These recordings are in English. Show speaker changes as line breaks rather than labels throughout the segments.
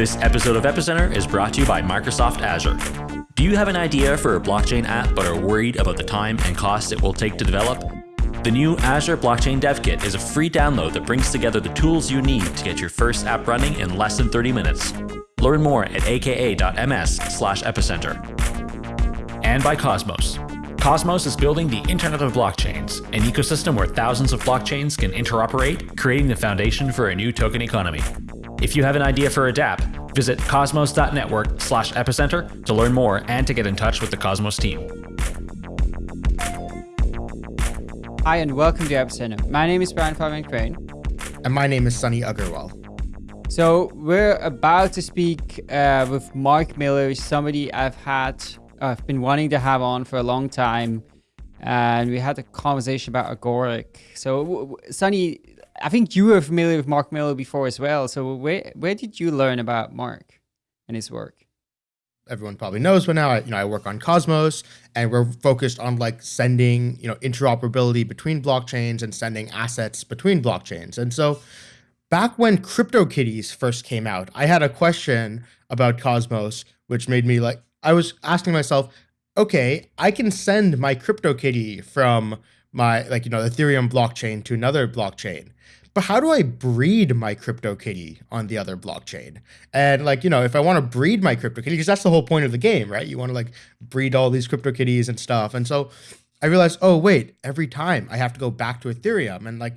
This episode of Epicenter is brought to you by Microsoft Azure. Do you have an idea for a blockchain app but are worried about the time and cost it will take to develop? The new Azure Blockchain Dev Kit is a free download that brings together the tools you need to get your first app running in less than 30 minutes. Learn more at aka.ms epicenter. And by Cosmos. Cosmos is building the Internet of Blockchains, an ecosystem where thousands of blockchains can interoperate, creating the foundation for a new token economy. If you have an idea for a dApp, visit cosmos.network slash epicenter to learn more and to get in touch with the Cosmos team.
Hi and welcome to Epicenter. My name is Brian Fabian Crain.
And my name is Sunny Aggarwal.
So we're about to speak uh, with Mark Miller, somebody I've had, I've been wanting to have on for a long time. And we had a conversation about Agoric. So Sunny, I think you were familiar with Mark Miller before as well. So where where did you learn about Mark and his work?
Everyone probably knows but now. I, you know, I work on Cosmos, and we're focused on like sending, you know, interoperability between blockchains and sending assets between blockchains. And so, back when CryptoKitties first came out, I had a question about Cosmos, which made me like I was asking myself, okay, I can send my CryptoKitty from my like you know Ethereum blockchain to another blockchain but how do I breed my CryptoKitty on the other blockchain? And like, you know, if I want to breed my CryptoKitty, because that's the whole point of the game, right? You want to like breed all these CryptoKitties and stuff. And so I realized, oh, wait, every time I have to go back to Ethereum. And like,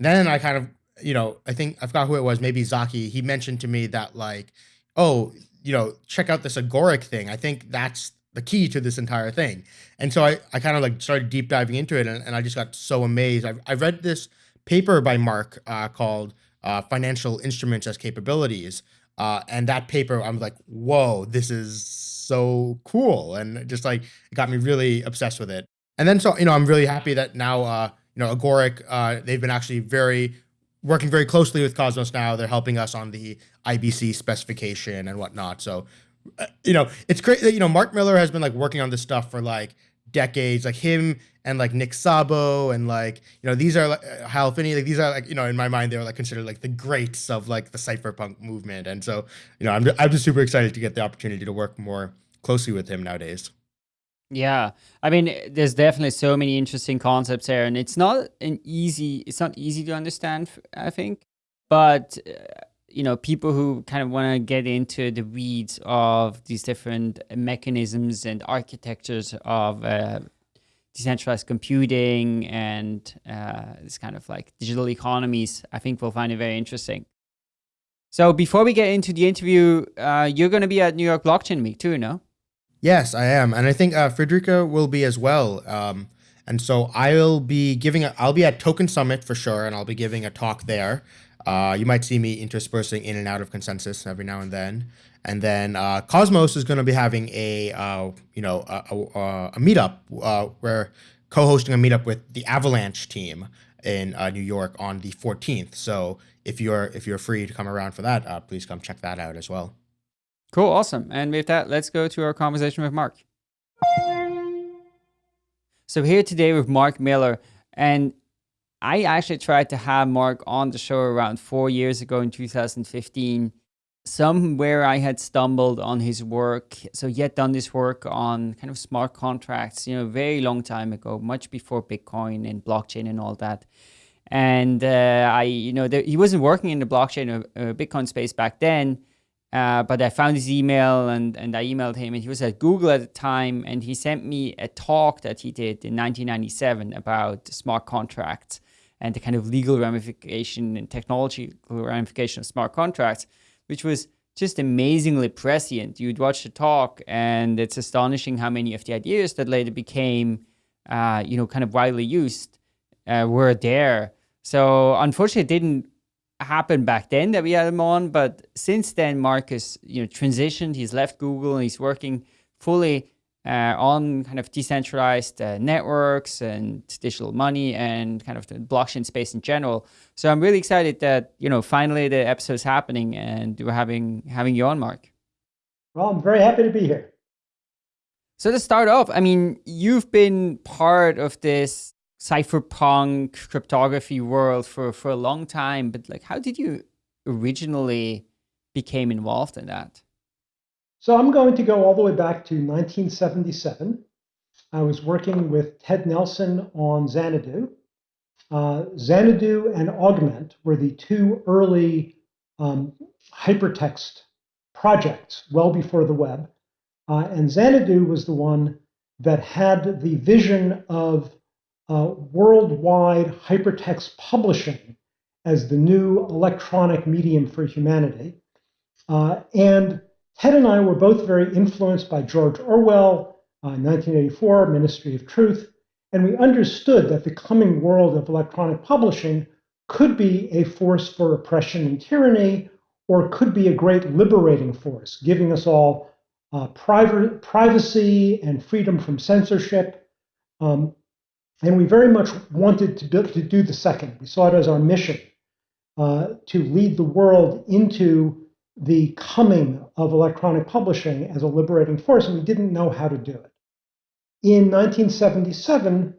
then I kind of, you know, I think I forgot who it was, maybe Zaki, he mentioned to me that like, oh, you know, check out this Agoric thing. I think that's the key to this entire thing. And so I, I kind of like started deep diving into it and, and I just got so amazed. I've, I read this paper by Mark uh, called uh, Financial Instruments as Capabilities. Uh, and that paper, I'm like, whoa, this is so cool. And just like, it got me really obsessed with it. And then, so, you know, I'm really happy that now, uh, you know, Agoric, uh, they've been actually very, working very closely with Cosmos now. They're helping us on the IBC specification and whatnot. So, you know, it's great that, you know, Mark Miller has been like working on this stuff for like decades, like him and like Nick Szabo and like you know these are like uh, Hal Finney, like these are like you know in my mind they're like considered like the greats of like the cypherpunk movement, and so you know I'm I'm just super excited to get the opportunity to work more closely with him nowadays.
Yeah, I mean, there's definitely so many interesting concepts there, and it's not an easy, it's not easy to understand, I think, but. Uh, you know, people who kind of want to get into the weeds of these different mechanisms and architectures of uh, decentralized computing and uh, this kind of like digital economies, I think we'll find it very interesting. So before we get into the interview, uh, you're going to be at New York Blockchain Week too, no?
Yes, I am, and I think uh, Friederike will be as well. Um, and so I'll be giving, a, I'll be at Token Summit for sure, and I'll be giving a talk there. Uh, you might see me interspersing in and out of consensus every now and then. And then uh, Cosmos is going to be having a uh, you know a, a, a meetup uh, where co-hosting a meetup with the Avalanche team in uh, New York on the 14th. So if you're if you're free to come around for that, uh, please come check that out as well.
Cool, awesome. And with that, let's go to our conversation with Mark. So here today with Mark Miller, and I actually tried to have Mark on the show around four years ago in 2015. Somewhere I had stumbled on his work. So he had done this work on kind of smart contracts, you know, very long time ago, much before Bitcoin and blockchain and all that. And uh, I, you know, there, he wasn't working in the blockchain or Bitcoin space back then. Uh, but I found his email and, and I emailed him and he was at Google at the time and he sent me a talk that he did in 1997 about smart contracts and the kind of legal ramification and technology ramification of smart contracts, which was just amazingly prescient. You'd watch the talk, and it's astonishing how many of the ideas that later became, uh, you know, kind of widely used uh, were there. So unfortunately, it didn't happen back then that we had him on, but since then, Marcus, you know, transitioned. He's left Google and he's working fully uh, on kind of decentralized uh, networks and digital money and kind of the blockchain space in general. So I'm really excited that you know finally the episode is happening and we're having having you on, Mark.
Well, I'm very happy to be here.
So to start off, I mean, you've been part of this cypherpunk cryptography world for for a long time, but like, how did you originally became involved in that?
So I'm going to go all the way back to 1977. I was working with Ted Nelson on Xanadu. Uh, Xanadu and Augment were the two early um, hypertext projects well before the web. Uh, and Xanadu was the one that had the vision of uh, worldwide hypertext publishing as the new electronic medium for humanity. Uh, and Ted and I were both very influenced by George Orwell, uh, 1984, Ministry of Truth, and we understood that the coming world of electronic publishing could be a force for oppression and tyranny, or could be a great liberating force, giving us all uh, private, privacy and freedom from censorship. Um, and we very much wanted to, to do the second. We saw it as our mission uh, to lead the world into the coming of electronic publishing as a liberating force, and we didn't know how to do it. In 1977,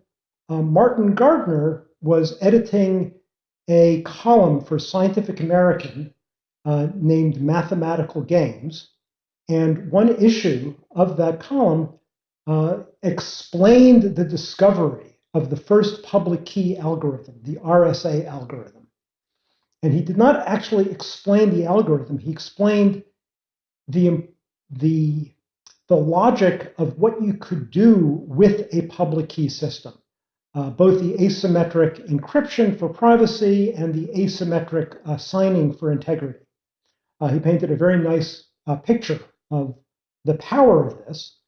uh, Martin Gardner was editing a column for Scientific American uh, named Mathematical Games. And one issue of that column uh, explained the discovery of the first public key algorithm, the RSA algorithm. And he did not actually explain the algorithm, he explained the, the, the logic of what you could do with a public key system. Uh, both the asymmetric encryption for privacy and the asymmetric uh, signing for integrity. Uh, he painted a very nice uh, picture of the power of this.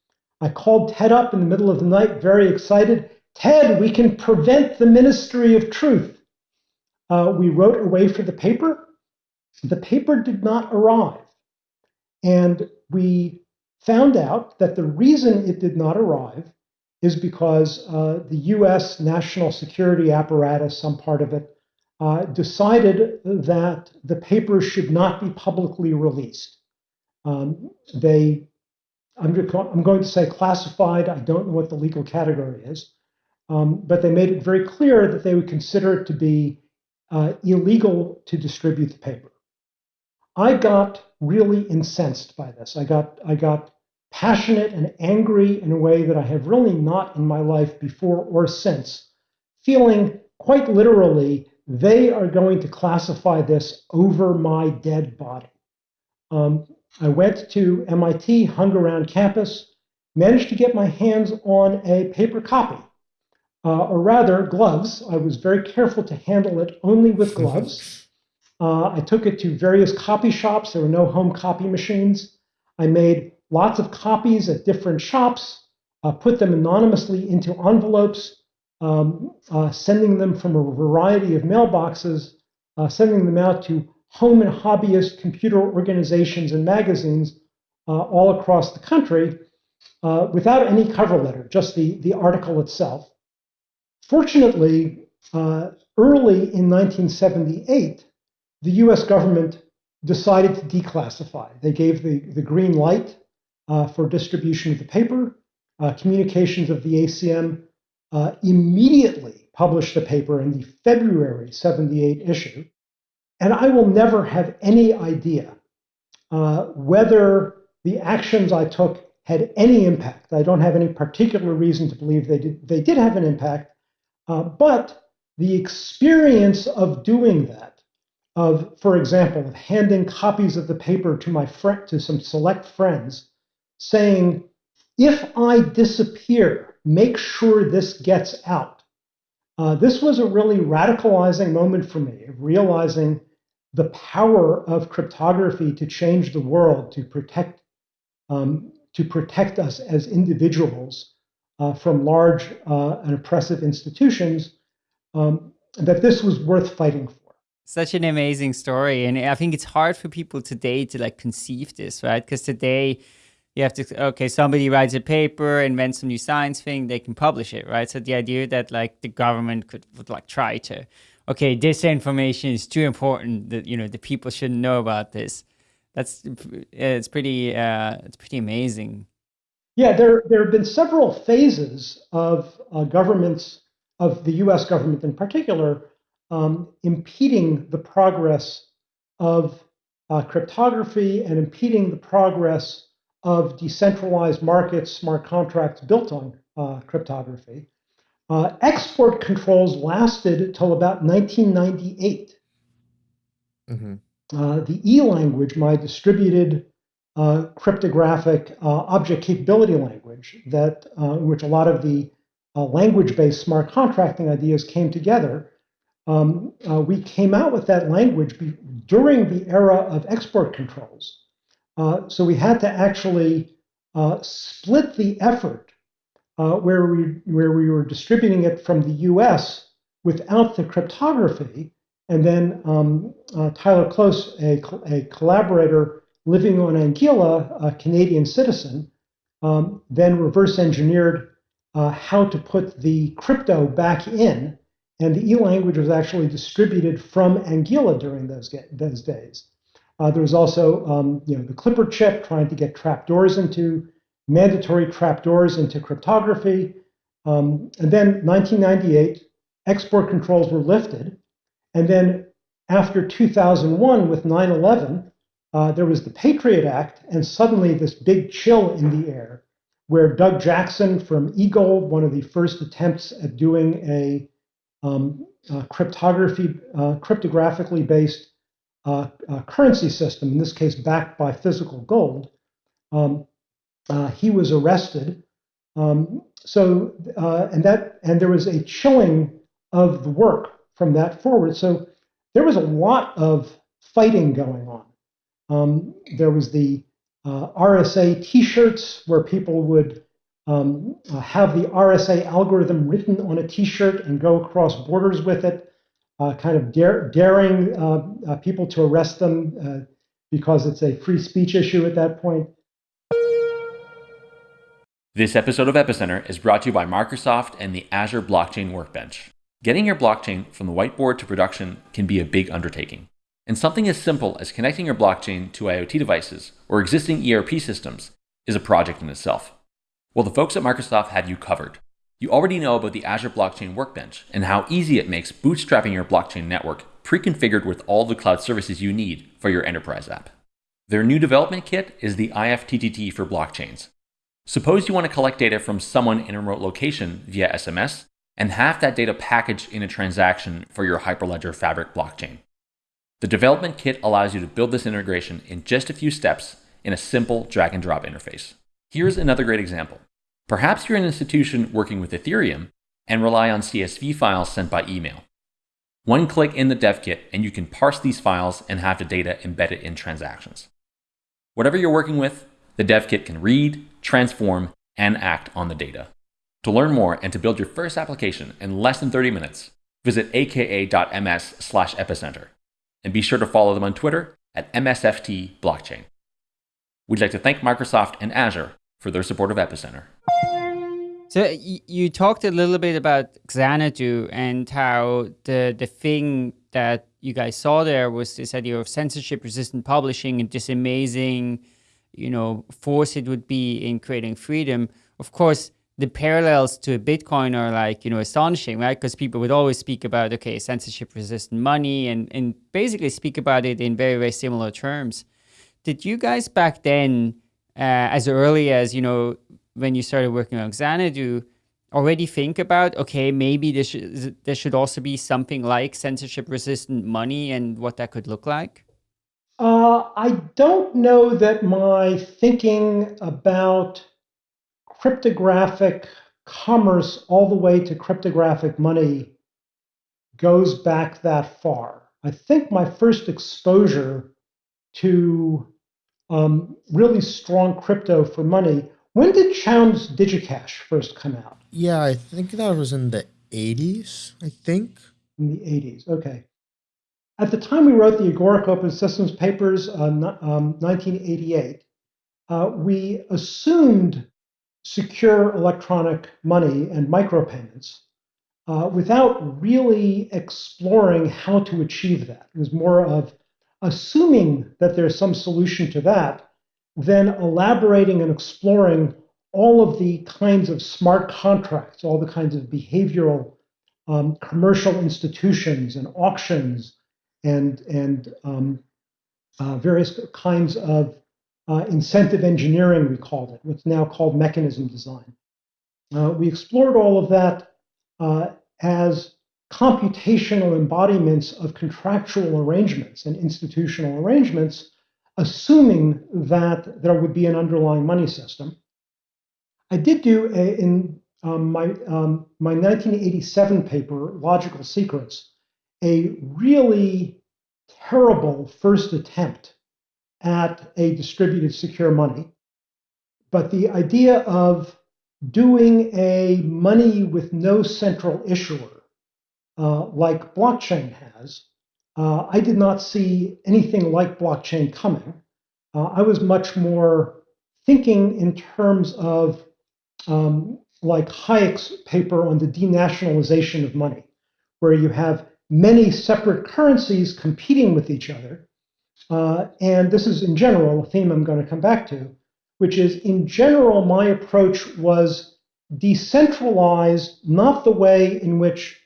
I called Ted up in the middle of the night, very excited. Ted, we can prevent the ministry of truth. Uh, we wrote away for the paper. The paper did not arrive. And we found out that the reason it did not arrive is because uh, the US national security apparatus, some part of it, uh, decided that the paper should not be publicly released. Um, they, I'm, I'm, going to say classified, I don't know what the legal category is, um, but they made it very clear that they would consider it to be uh, illegal to distribute the paper. I got really incensed by this. I got, I got passionate and angry in a way that I have really not in my life before or since, feeling quite literally they are going to classify this over my dead body. Um, I went to MIT, hung around campus, managed to get my hands on a paper copy, uh, or rather, gloves. I was very careful to handle it only with gloves. Uh, I took it to various copy shops. There were no home copy machines. I made lots of copies at different shops, uh, put them anonymously into envelopes, um, uh, sending them from a variety of mailboxes, uh, sending them out to home and hobbyist computer organizations and magazines uh, all across the country uh, without any cover letter, just the, the article itself. Fortunately, uh, early in 1978, the US government decided to declassify. They gave the, the green light uh, for distribution of the paper. communications of the ACM uh, immediately published the paper in the February 78 issue. And I will never have any idea uh, whether the actions I took had any impact. I don't have any particular reason to believe they did, they did have an impact. Uh, but the experience of doing that, of, for example, of handing copies of the paper to my friend, to some select friends, saying, if I disappear, make sure this gets out. Uh, this was a really radicalizing moment for me of realizing the power of cryptography to change the world, to protect, um, to protect us as individuals uh, from large uh, and oppressive institutions, um, that this was worth fighting for.
Such an amazing story. And I think it's hard for people today to like conceive this, right? Because today, you have to okay somebody writes a paper invents some new science thing they can publish it right so the idea that like the government could would like try to okay this information is too important that you know the people shouldn't know about this that's it's pretty uh it's pretty amazing
yeah there there have been several phases of uh, governments of the us government in particular um, impeding the progress of uh, cryptography and impeding the progress of decentralized markets, smart contracts built on uh, cryptography. Uh, export controls lasted until about 1998. Mm-hmm. Uh, the E language, my distributed cryptographic uh, object capability language, that uh, in which a lot of the language-based smart contracting ideas came together, um, we came out with that language during the era of export controls. so we had to actually split the effort uh, where we where we were distributing it from the U.S. without the cryptography, and then um, uh, Tyler Close, a, a collaborator living on Anguilla, a Canadian citizen, um, then reverse engineered uh, how to put the crypto back in, and the E language was actually distributed from Anguilla during those those days. Uh, there was also um, you know the Clipper chip trying to get trapdoors into mandatory trapdoors into cryptography. Um, and then 1998, export controls were lifted. And then after 2001, with 9 11, uh, there was the Patriot Act, and suddenly this big chill in the air where Doug Jackson from e-gold, one of the first attempts at doing a, um, a cryptography, uh, cryptographically based uh, uh currency system, in this case backed by physical gold, um, uh, he was arrested. Um, so uh, and that and there was a chilling of the work from that forward. So there was a lot of fighting going on. Um, there was the uh, RSA T-shirts where people would um, uh, have the RSA algorithm written on a T-shirt and go across borders with it, uh, kind of dare, daring uh, uh, people to arrest them uh, because it's a free speech issue at that point.
This episode of Epicenter is brought to you by Microsoft and the Azure Blockchain Workbench. Getting your blockchain from the whiteboard to production can be a big undertaking. And something as simple as connecting your blockchain to IoT devices or existing ERP systems is a project in itself. Well, the folks at Microsoft have you covered. You already know about the Azure Blockchain Workbench and how easy it makes bootstrapping your blockchain network pre-configured with all the cloud services you need for your enterprise app. Their new development kit is the IFTTT for blockchains, Suppose you want to collect data from someone in a remote location via SMS and have that data packaged in a transaction for your Hyperledger Fabric blockchain. The development kit allows you to build this integration in just a few steps in a simple drag and drop interface. Here's another great example. Perhaps you're an institution working with Ethereum and rely on CSV files sent by email. One click in the dev kit and you can parse these files and have the data embedded in transactions. Whatever you're working with, the dev kit can read, transform, and act on the data. To learn more and to build your first application in less than 30 minutes, visit aka.ms epicenter. And be sure to follow them on Twitter at MSFT Blockchain. We'd like to thank Microsoft and Azure for their support of Epicenter.
So you talked a little bit about Xanadu and how the the thing that you guys saw there was this idea of censorship resistant publishing and this amazing you know, force it would be in creating freedom. Of course, the parallels to Bitcoin are like, you know, astonishing, right? Because people would always speak about, okay, censorship resistant money and, and basically speak about it in very, very similar terms. Did you guys back then, uh, as early as, you know, when you started working on Xanadu, already think about, okay, maybe there should, there should also be something like censorship resistant money and what that could look like?
Uh, I don't know that my thinking about cryptographic commerce all the way to cryptographic money goes back that far. I think my first exposure to um, really strong crypto for money. When did Chaum's DigiCash first come out?
Yeah, I think that was in the 80s, I think.
In the 80s, okay. At the time we wrote the Agoric Open Systems papers, uh, um, 1988, uh, we assumed secure electronic money and micropayments uh, without really exploring how to achieve that. It was more of assuming that there's some solution to that, then elaborating and exploring all of the kinds of smart contracts, all the kinds of behavioral um, commercial institutions and auctions and and um, uh, various kinds of uh, incentive engineering, we called it, what's now called mechanism design. Uh, we explored all of that uh, as computational embodiments of contractual arrangements and institutional arrangements, assuming that there would be an underlying money system. I did do a, in um, my, um, my 1987 paper, Logical Secrets, a really terrible first attempt at a distributed secure money. But the idea of doing a money with no central issuer, uh, like blockchain has, uh, I did not see anything like blockchain coming. Uh, I was much more thinking in terms of um, like Hayek's paper on the denationalization of money, where you have many separate currencies competing with each other. Uh, and this is in general a theme I'm going to come back to, which is in general, my approach was decentralized, not the way in which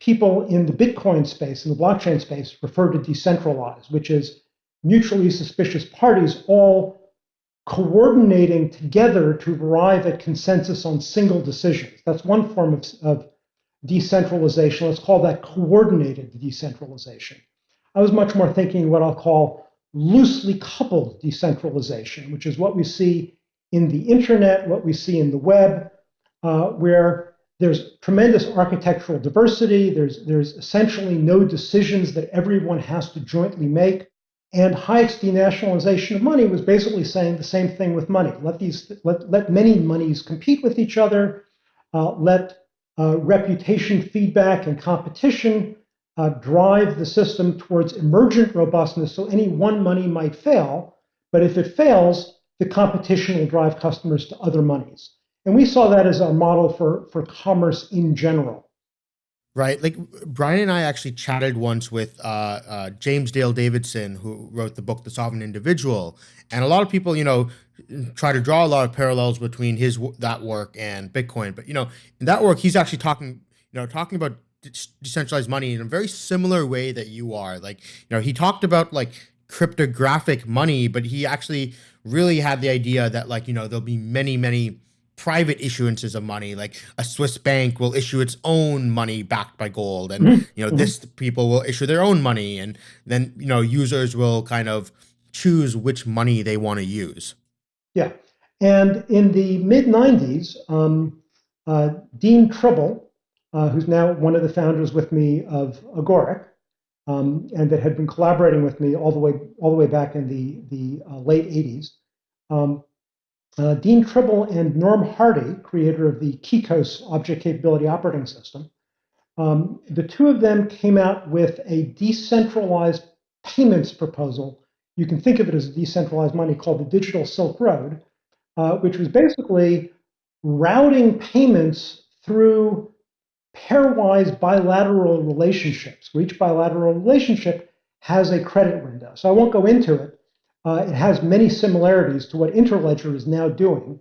people in the Bitcoin space, in the blockchain space, refer to decentralized, which is mutually suspicious parties all coordinating together to arrive at consensus on single decisions. That's one form of, of decentralization. Let's call that coordinated decentralization. I was much more thinking what I'll call loosely coupled decentralization, which is what we see in the internet, what we see in the web, uh, where there's tremendous architectural diversity. There's, there's essentially no decisions that everyone has to jointly make. And Hayek's denationalization of money was basically saying the same thing with money. Let these let, let many monies compete with each other. Uh, let uh, reputation feedback and competition uh, drive the system towards emergent robustness. So any one money might fail, but if it fails, the competition will drive customers to other monies. And we saw that as our model for, for commerce in general
right? Like Brian and I actually chatted once with uh, uh, James Dale Davidson, who wrote the book The Sovereign Individual, and a lot of people, you know, try to draw a lot of parallels between his that work and Bitcoin. But you know, in that work, he's actually talking, you know, talking about decentralized money in a very similar way that you are. Like, you know, he talked about like cryptographic money, but he actually really had the idea that like, you know, there'll be many, many private issuances of money like a swiss bank will issue its own money backed by gold and mm-hmm. you know mm-hmm. this people will issue their own money and then you know users will kind of choose which money they want to use
yeah and in the mid 90s um, uh, dean tribble uh, who's now one of the founders with me of agoric um, and that had been collaborating with me all the way all the way back in the the uh, late 80s um, uh, Dean Tribble and Norm Hardy, creator of the KeyKOS object capability operating system, um, the two of them came out with a decentralized payments proposal. You can think of it as decentralized money called the Digital Silk Road, uh, which was basically routing payments through pairwise bilateral relationships, where each bilateral relationship has a credit window. So I won't go into it, uh, it has many similarities to what Interledger is now doing.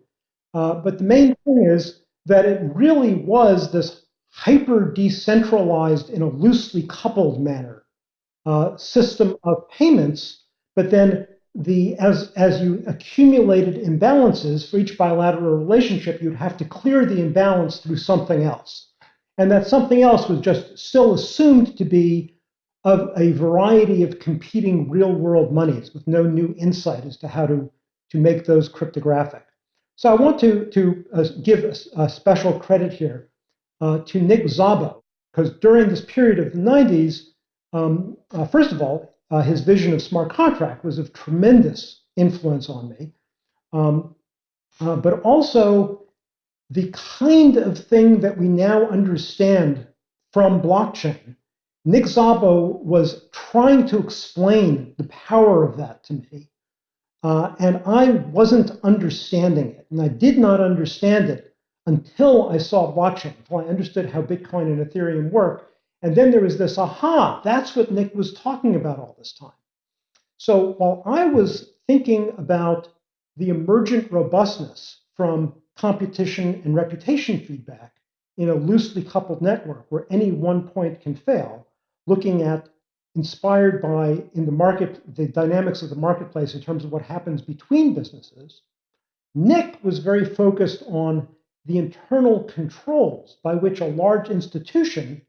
Uh, but the main thing is that it really was this hyper decentralized in a loosely coupled manner uh, system of payments. But then the as as you accumulated imbalances for each bilateral relationship, you'd have to clear the imbalance through something else. And that something else was just still assumed to be of a variety of competing real world monies with no new insight as to how to, to make those cryptographic. So I want to, to uh, give a, a, special credit here uh, to Nick Szabo, because during this period of the 90s, um, uh, first of all, uh, his vision of smart contract was of tremendous influence on me. Um, uh, but also the kind of thing that we now understand from blockchain Nick Szabo was trying to explain the power of that to me. Uh, and I wasn't understanding it. And I did not understand it until I saw blockchain, until I understood how Bitcoin and Ethereum work. And then there was this aha, that's what Nick was talking about all this time. So while I was thinking about the emergent robustness from competition and reputation feedback in a loosely coupled network where any one point can fail, looking at inspired by in the market the dynamics of the marketplace in terms of what happens between businesses. Nick was very focused on the internal controls by which a large institution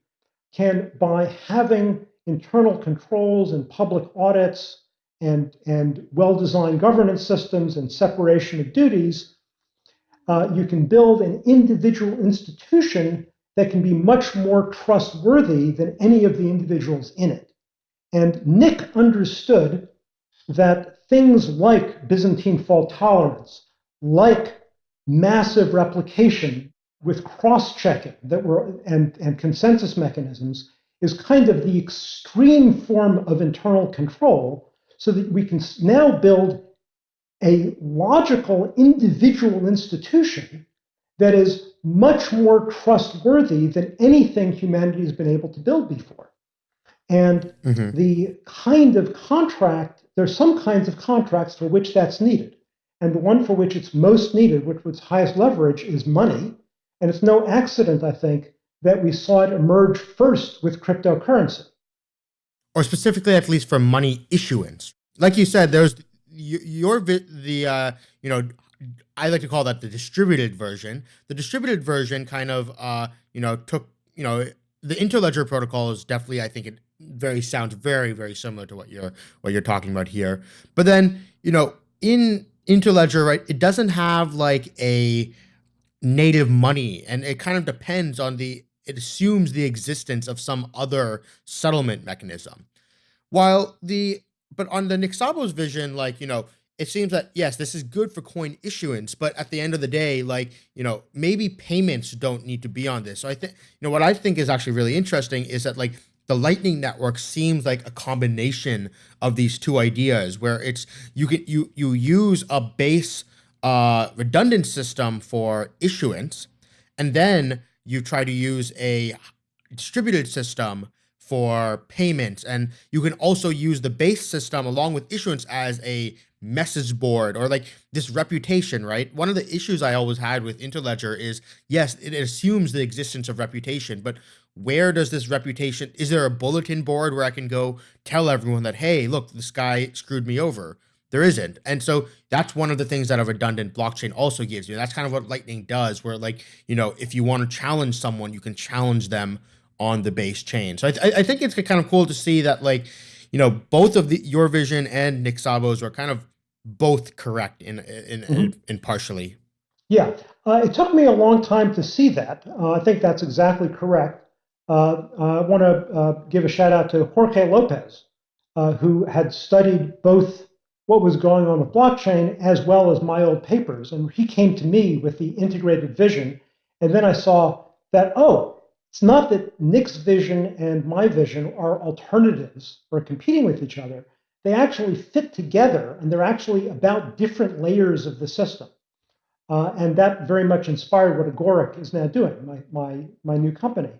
can, by having internal controls and public audits and, and well-designed governance systems and separation of duties, uh, you can build an individual institution that can be much more trustworthy than any of the individuals in it. And Nick understood that things like Byzantine fault tolerance, like massive replication with cross-checking that were and, and consensus mechanisms is kind of the extreme form of internal control so that we can now build a logical individual institution that is much more trustworthy than anything humanity has been able to build before. And mm-hmm. the kind of contract, there's some kinds of contracts for which that's needed. And the one for which it's most needed, which was highest leverage, is money. And it's no accident, I think, that we saw it emerge first with cryptocurrency.
Or specifically, at least for money issuance. Like you said, there's your the uh, you know I like to call that the distributed version. The distributed version kind of uh, you know took you know the interledger protocol is definitely I think it very sounds very very similar to what you're what you're talking about here. But then you know in Interledger, right, it doesn't have like a native money and it kind of depends on the, it assumes the existence of some other settlement mechanism. While the, but on the Nick Szabo's vision, like, you know, it seems that yes, this is good for coin issuance, but at the end of the day, like, you know, maybe payments don't need to be on this. So I think, you know, what I think is actually really interesting is that like the lightning network seems like a combination of these two ideas where it's you can you you use a base uh, redundant system for issuance and then you try to use a distributed system for payments. And you can also use the base system along with issuance as a message board or like this reputation right? One of the issues i always had with interledger is yes it assumes the existence of reputation but where does this reputation is there a bulletin board where i can go tell everyone that hey look this guy screwed me over. There isn't. And so that's one of the things that a redundant blockchain also gives you. That's kind of what lightning does where like you know if you want to challenge someone you can challenge them on the base chain so i, I think it's kind of cool to see that like you know both of the your vision and nick szabo's are kind of both correct in in, mm-hmm. in, in partially
yeah uh, it took me a long time to see that uh, i think that's exactly correct uh, I want to uh, give a shout out to Jorge Lopez, uh, who had studied both what was going on with blockchain as well as my old papers. And he came to me with the integrated vision. And then I saw that, oh, it's not that Nick's vision and my vision are alternatives or competing with each other. They actually fit together and they're actually about different layers of the system. Uh, and that very much inspired what Agoric is now doing, my, my, my new company.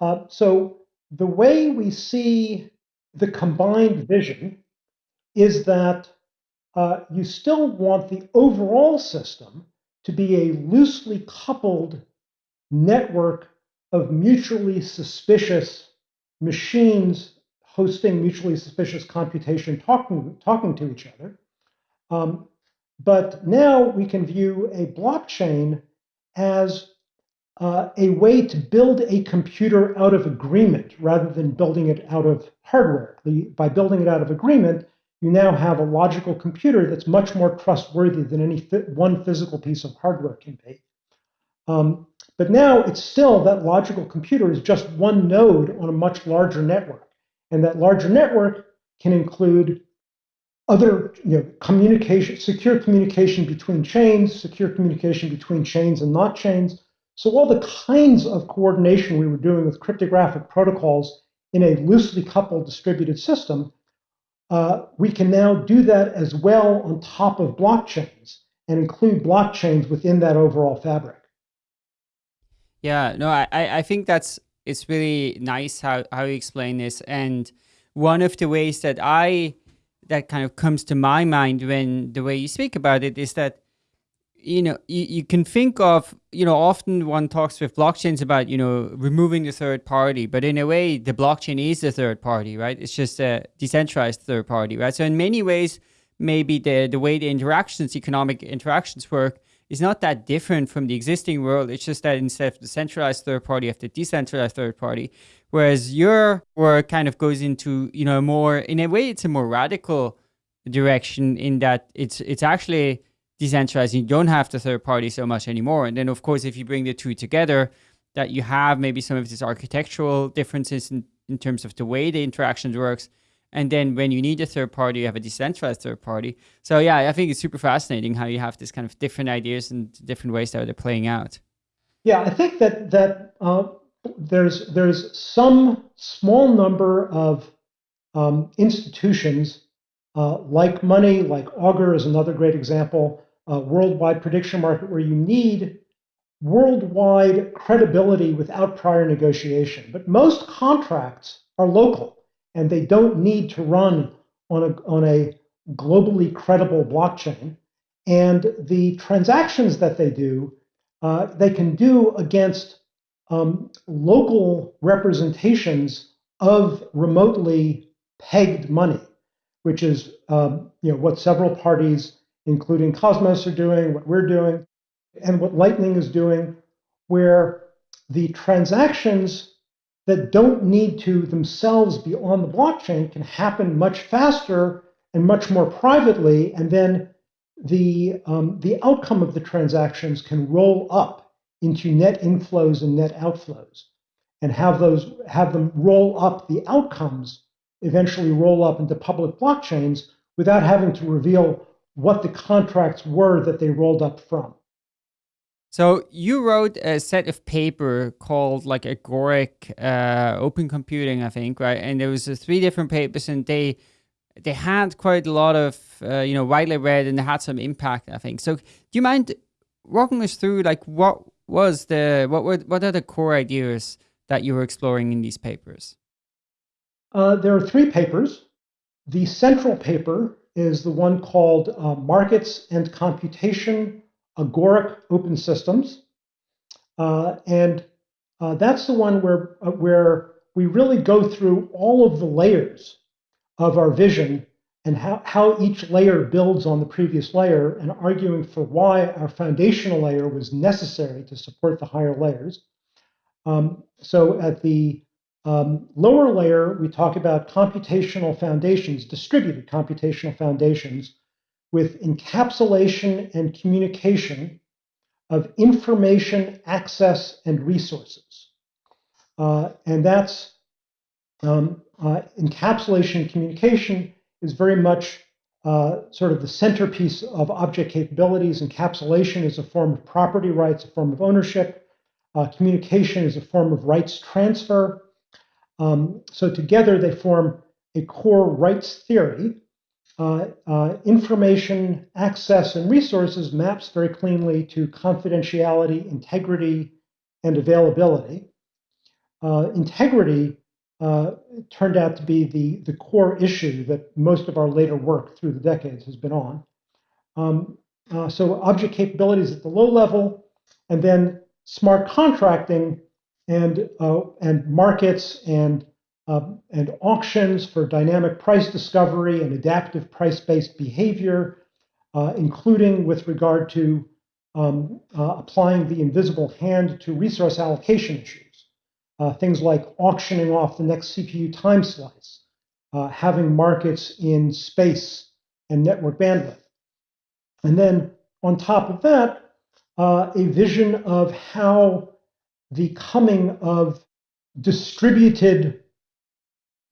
Uh, so the way we see the combined vision is that uh, you still want the overall system to be a loosely coupled network of mutually suspicious machines hosting mutually suspicious computation talking, talking to each other. Um, but now we can view a blockchain as uh, a way to build a computer out of agreement rather than building it out of hardware. The, by building it out of agreement, you now have a logical computer that's much more trustworthy than any one physical piece of hardware can be. Um, but now it's still that logical computer is just one node on a much larger network. And that larger network can include other you know, communication, secure communication between chains, secure communication between chains and not chains, so all the kinds of coordination we were doing with cryptographic protocols in a loosely coupled distributed system, uh, we can now do that as well on top of blockchains and include blockchains within that overall fabric.
Yeah, no, I, I think that's it's really nice how, how you explain this. And one of the ways that I that kind of comes to my mind when the way you speak about it is that you know, you, you can think of, you know, often one talks with blockchains about, you know, removing the third party, but in a way, the blockchain is the third party, right? It's just a decentralized third party, right? So in many ways, maybe the, the way the interactions, economic interactions work is not that different from the existing world. It's just that instead of the centralized third party, you have the decentralized third party. Whereas your work kind of goes into, you know, more, in a way, it's a more radical direction in that it's it's actually decentralized. You don't have the third party so much anymore. And then, of course, if you bring the two together, that you have maybe some of these architectural differences in, in terms of the way the interactions works. And then when you need a third party, you have a decentralized third party. So yeah, I think it's super fascinating how you have this kind of different ideas and different ways that they're playing out.
Yeah, I think that that uh, there's there's some small number of um, institutions uh, like money, like Augur is another great example, a worldwide prediction market where you need worldwide credibility without prior negotiation. But most contracts are local and they don't need to run on a, on a globally credible blockchain. And the transactions that they do, uh, they can do against um, local representations of remotely pegged money, which is um, you know what several parties including Cosmos are doing, what we're doing, and what Lightning is doing, where the transactions that don't need to themselves be on the blockchain can happen much faster and much more privately, and then the um, the outcome of the transactions can roll up into net inflows and net outflows, and have those have them roll up the outcomes eventually roll up into public blockchains without having to reveal what the contracts were that they rolled up from.
So you wrote a set of paper called like Agoric uh, Open Computing, I think, right? And there was uh, three different papers, and they they had quite a lot of uh, you know widely read, and they had some impact, I think. So do you mind walking us through like what was the what were what are the core ideas that you were exploring in these papers?
Uh, there are three papers. The central paper is the one called uh, Markets and Computation Agoric Open Systems. Uh, and uh, that's the one where, uh, where we really go through all of the layers of our vision and how, how each layer builds on the previous layer and arguing for why our foundational layer was necessary to support the higher layers. Um, so at the um, lower layer, we talk about computational foundations, distributed computational foundations with encapsulation and communication of information, access, and resources. Uh, and that's um, uh, encapsulation and communication is very much uh, sort of the centerpiece of object capabilities. Encapsulation is a form of property rights, a form of ownership. Uh, communication is a form of rights transfer. Um, so together they form a core rights theory. Uh, uh, information access and resources maps very cleanly to confidentiality, integrity, and availability. Uh, integrity uh, turned out to be the, the core issue that most of our later work through the decades has been on. Um, uh, so object capabilities at the low level, and then smart contracting and uh, and markets and uh, and auctions for dynamic price discovery and adaptive price-based behavior, uh, including with regard to um, uh, applying the invisible hand to resource allocation issues. Uh, things like auctioning off the next CPU time slice, uh, having markets in space and network bandwidth. And then on top of that, a vision of how the coming of distributed,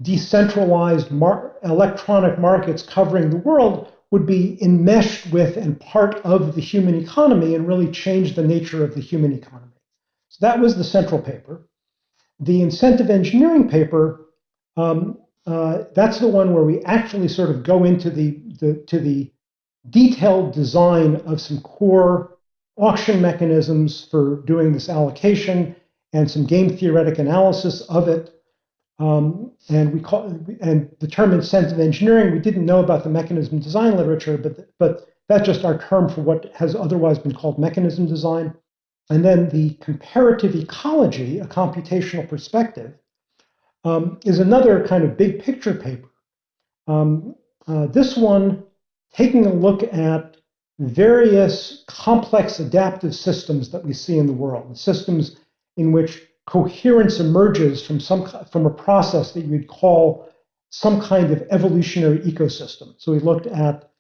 decentralized mar electronic markets covering the world would be enmeshed with and part of the human economy and really change the nature of the human economy. So that was the central paper. The incentive engineering paper, um, uh, that's the one where we actually sort of go into the, the to the detailed design of some core auction mechanisms for doing this allocation and some game theoretic analysis of it. Um, and we call and the term incentive engineering. We didn't know about the mechanism design literature, but but that's just our term for what has otherwise been called mechanism design. And then the comparative ecology, a computational perspective, um, is another kind of big picture paper. Um, uh, this one taking a look at various complex adaptive systems that we see in the world, the systems in which coherence emerges from some from a process that you would call some kind of evolutionary ecosystem. So we looked at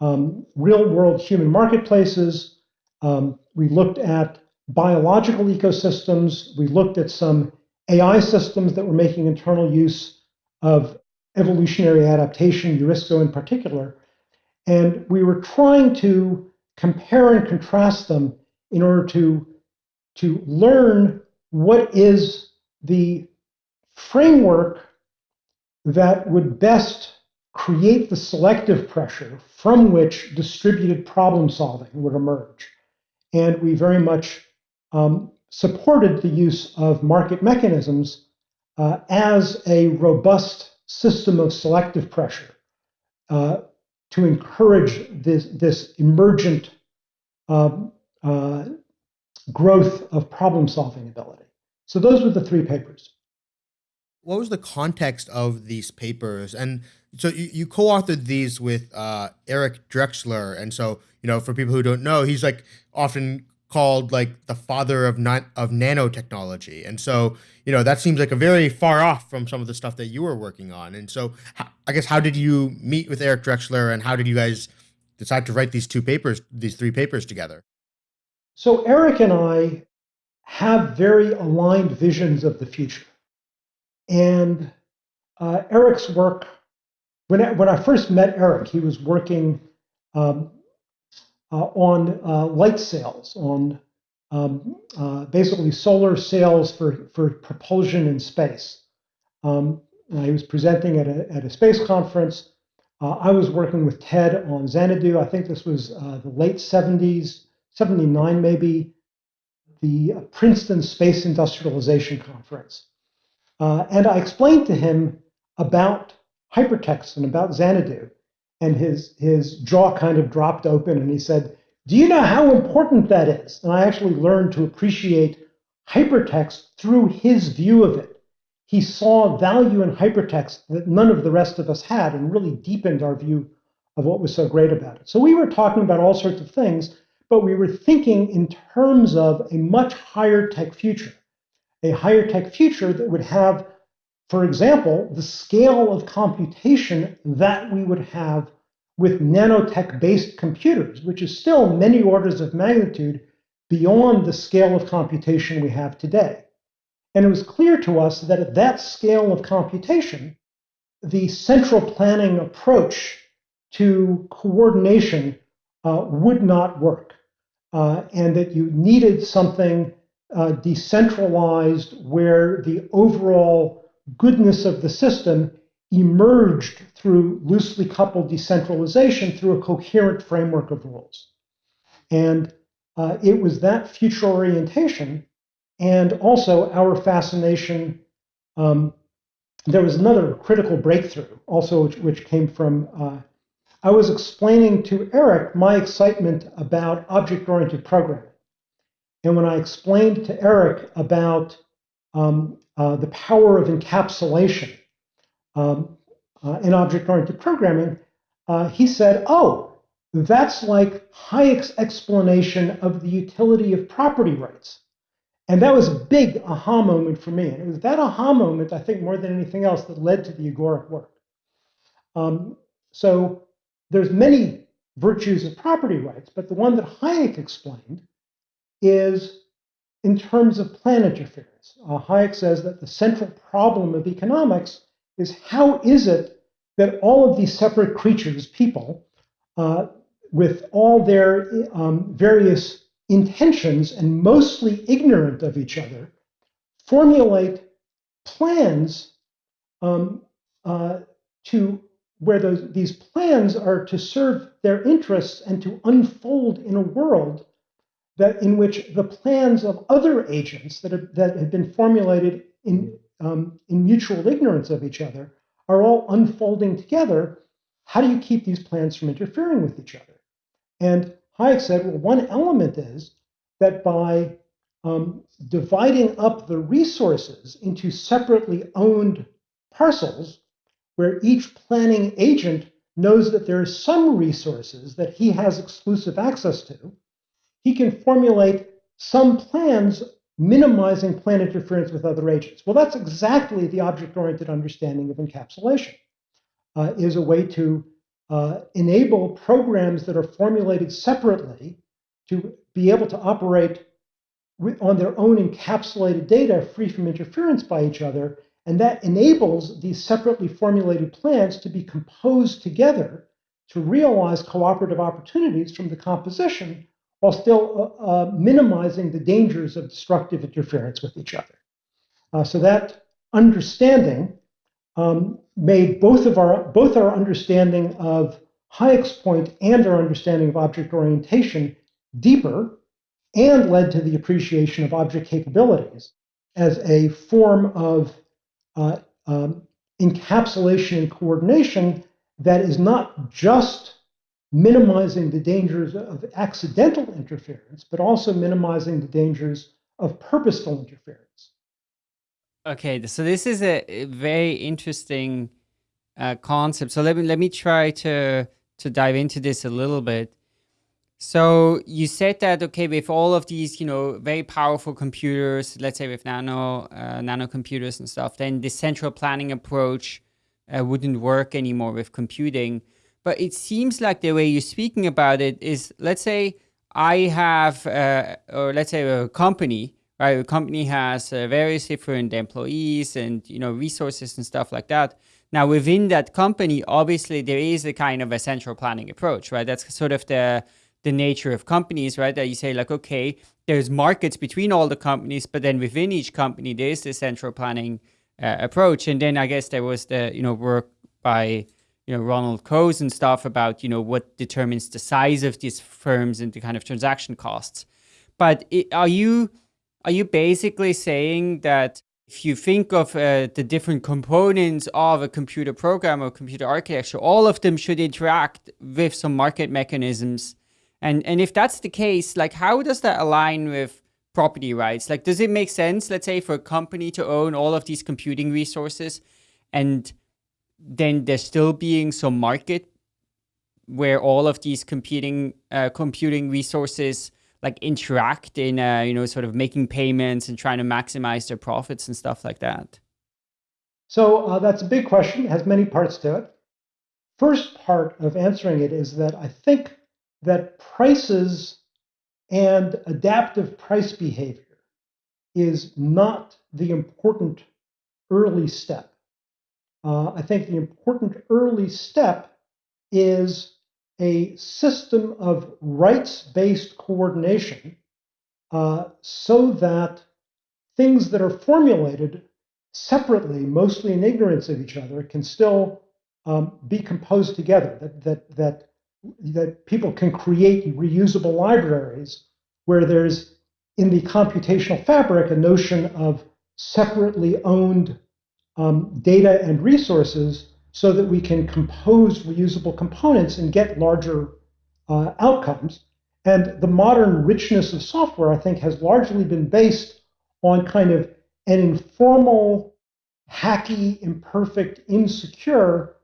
um, real world human marketplaces. Um, we looked at biological ecosystems. We looked at some AI systems that were making internal use of evolutionary adaptation, Eurisko in particular. And we were trying to compare and contrast them in order to, to learn what is the framework that would best create the selective pressure from which distributed problem solving would emerge. And we very much um, supported the use of market mechanisms uh, as a robust system of selective pressure uh, to encourage this, this emergent um, uh, growth of problem solving ability. So those were the three papers.
What was the context of these papers? And so you, you co-authored these with uh, Eric Drexler. And so, you know, for people who don't know, he's like often called like the father of not of nanotechnology. And so, you know, that seems like a very far off from some of the stuff that you were working on. And so, I guess how did you meet with Eric Drexler, and how did you guys decide to write these two papers, these three papers together?
So Eric and I have very aligned visions of the future, and uh, Eric's work. When I, when I first met Eric, he was working um, uh, on uh, light sails, on um, uh, basically solar sails for, for propulsion in space. Um, he was presenting at a, at a space conference. Uh, I was working with Ted on Xanadu. I think this was uh, the late 70s, 79 maybe, the Princeton Space Industrialization Conference. Uh, and I explained to him about hypertext and about Xanadu and his his jaw kind of dropped open and he said, "Do you know how important that is?" And I actually learned to appreciate hypertext through his view of it. He saw value in hypertext that none of the rest of us had and really deepened our view of what was so great about it. So we were talking about all sorts of things, but we were thinking in terms of a much higher tech future, a higher tech future that would have for example, the scale of computation that we would have with nanotech based computers, which is still many orders of magnitude beyond the scale of computation we have today. And it was clear to us that at that scale of computation, the central planning approach to coordination uh, would not work, uh, and that you needed something uh, decentralized where the overall goodness of the system emerged through loosely coupled decentralization through a coherent framework of rules. And uh, it was that future orientation and also our fascination. Um, there was another critical breakthrough also, which, which came from. I was explaining to Eric my excitement about object oriented programming. And when I explained to Eric about um, uh, the power of encapsulation um, uh, in object-oriented programming, uh, he said, oh, that's like Hayek's explanation of the utility of property rights. And that was a big aha moment for me. And it was that aha moment, I think, more than anything else, that led to the agoric work. Um, so there's many virtues of property rights, but the one that Hayek explained is in terms of plan interference. Uh, Hayek says that the central problem of economics is how is it that all of these separate creatures, people, uh, with all their um, various intentions and mostly ignorant of each other, formulate plans um, uh, to where those, these plans are to serve their interests and to unfold in a world that in which the plans of other agents that have, that have been formulated in, um, in mutual ignorance of each other are all unfolding together. How do you keep these plans from interfering with each other? And Hayek said, well, one element is that by um, dividing up the resources into separately owned parcels, where each planning agent knows that there are some resources that he has exclusive access to, he can formulate some plans minimizing plan interference with other agents. Well, that's exactly the object-oriented understanding of encapsulation, uh, is a way to uh, enable programs that are formulated separately to be able to operate on their own encapsulated data free from interference by each other. And that enables these separately formulated plans to be composed together to realize cooperative opportunities from the composition while still uh, uh, minimizing the dangers of destructive interference with each other. Uh, so that understanding um, made both of our both our understanding of Hayek's point and our understanding of object orientation deeper and led to the appreciation of object capabilities as a form of uh, um, encapsulation and coordination that is not just minimizing the dangers of accidental interference, but also minimizing the dangers of purposeful interference.
Okay, so this is a very interesting uh, concept. So let me let me try to to dive into this a little bit. So you said that okay, with all of these, you know, very powerful computers, let's say with nano uh, nano computers and stuff, then the central planning approach uh, wouldn't work anymore with computing. But it seems like the way you're speaking about it is, let's say I have, uh, or let's say a company, right? A company has uh, various different employees and you know resources and stuff like that. Now within that company, obviously there is a kind of a central planning approach, right? That's sort of the the nature of companies, right? That you say like, okay, there's markets between all the companies, but then within each company, there is the central planning uh, approach. And then I guess there was the, you know, work by, you know, Ronald Coase and stuff about, you know, what determines the size of these firms and the kind of transaction costs. But it, are you, are you basically saying that if you think of uh, the different components of a computer program or computer architecture, all of them should interact with some market mechanisms and and if that's the case, like how does that align with property rights? Like, does it make sense, let's say, for a company to own all of these computing resources, and then there still being some market where all of these computing uh, computing resources like interact in uh, you know sort of making payments and trying to maximize their profits and stuff like that?
So uh, that's a big question. Has many parts to it. First part of answering it is that I think that prices and adaptive price behavior is not the important early step. Uh, I think the important early step is a system of rights-based coordination uh, so that things that are formulated separately, mostly in ignorance of each other, can still um, be composed together. That that that that people can create reusable libraries where there's in the computational fabric a notion of separately owned um, data and resources so that we can compose reusable components and get larger uh, outcomes. And the modern richness of software, I think, has largely been based on kind of an informal, hacky, imperfect, insecure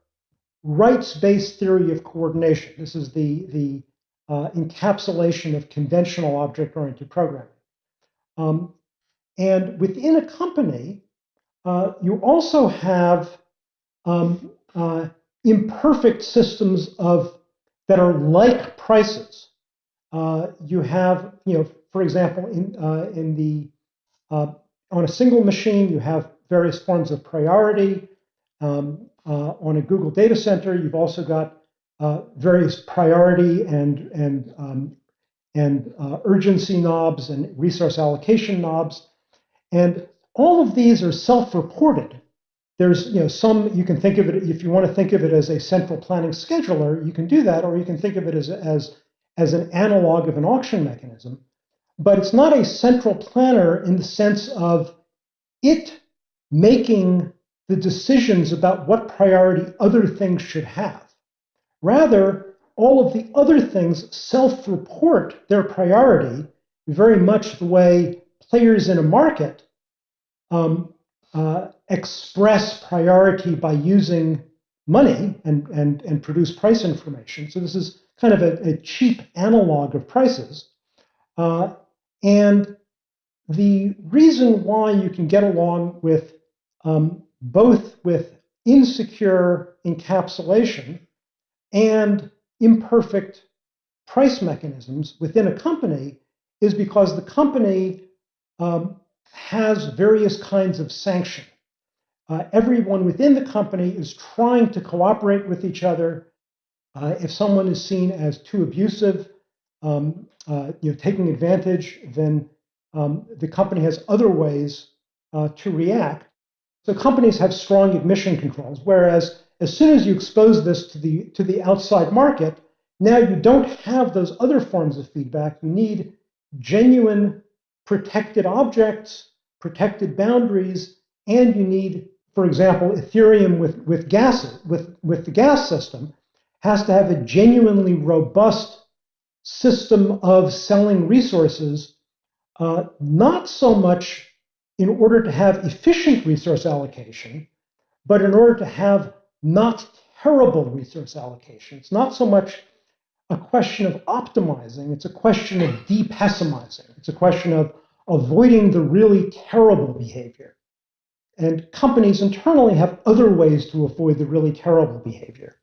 rights-based theory of coordination. This is the, the uh, encapsulation of conventional object-oriented programming. Um, and within a company, uh, you also have um, uh, imperfect systems of that are like prices. Uh, you have, you know, for example, in uh, in the uh, on a single machine, you have various forms of priority. Um, uh, on a Google data center. You've also got uh, various priority and and um, and uh, urgency knobs and resource allocation knobs, and all of these are self-reported. There's you know some you can think of it if you want to think of it as a central planning scheduler, you can do that, or you can think of it as as as an analog of an auction mechanism. But it's not a central planner in the sense of it making the decisions about what priority other things should have. Rather, all of the other things self report their priority very much the way players in a market um, uh, express priority by using money and, and, and produce price information. So this is kind of a, a cheap analog of prices. Uh, and the reason why you can get along with um, both with insecure encapsulation and imperfect price mechanisms within a company is because the company um, has various kinds of sanction. Uh, everyone within the company is trying to cooperate with each other. Uh, if someone is seen as too abusive, um, uh, you know, taking advantage, then um, the company has other ways uh, to react. So companies have strong admission controls, whereas as soon as you expose this to the to the outside market, now you don't have those other forms of feedback. You need genuine protected objects, protected boundaries, and you need, for example, Ethereum with, with gas with, with the gas system has to have a genuinely robust system of selling resources, uh, not so much in order to have efficient resource allocation, but in order to have not terrible resource allocation. It's not so much a question of optimizing, it's a question of depessimizing. It's a question of avoiding the really terrible behavior. And companies internally have other ways to avoid the really terrible behavior.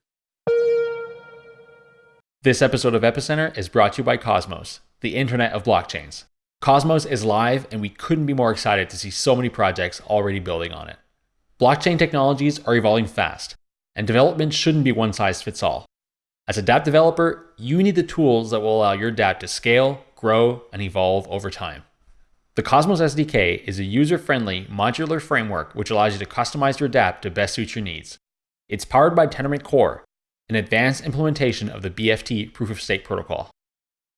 This episode of Epicenter is brought to you by Cosmos, the internet of blockchains. Cosmos is live, and we couldn't be more excited to see so many projects already building on it. Blockchain technologies are evolving fast, and development shouldn't be one size fits all. As a dApp developer, you need the tools that will allow your dApp to scale, grow, and evolve over time. The Cosmos SDK is a user-friendly, modular framework which allows you to customize your dApp to best suit your needs. It's powered by Tendermint Core, an advanced implementation of the BFT proof-of-stake protocol.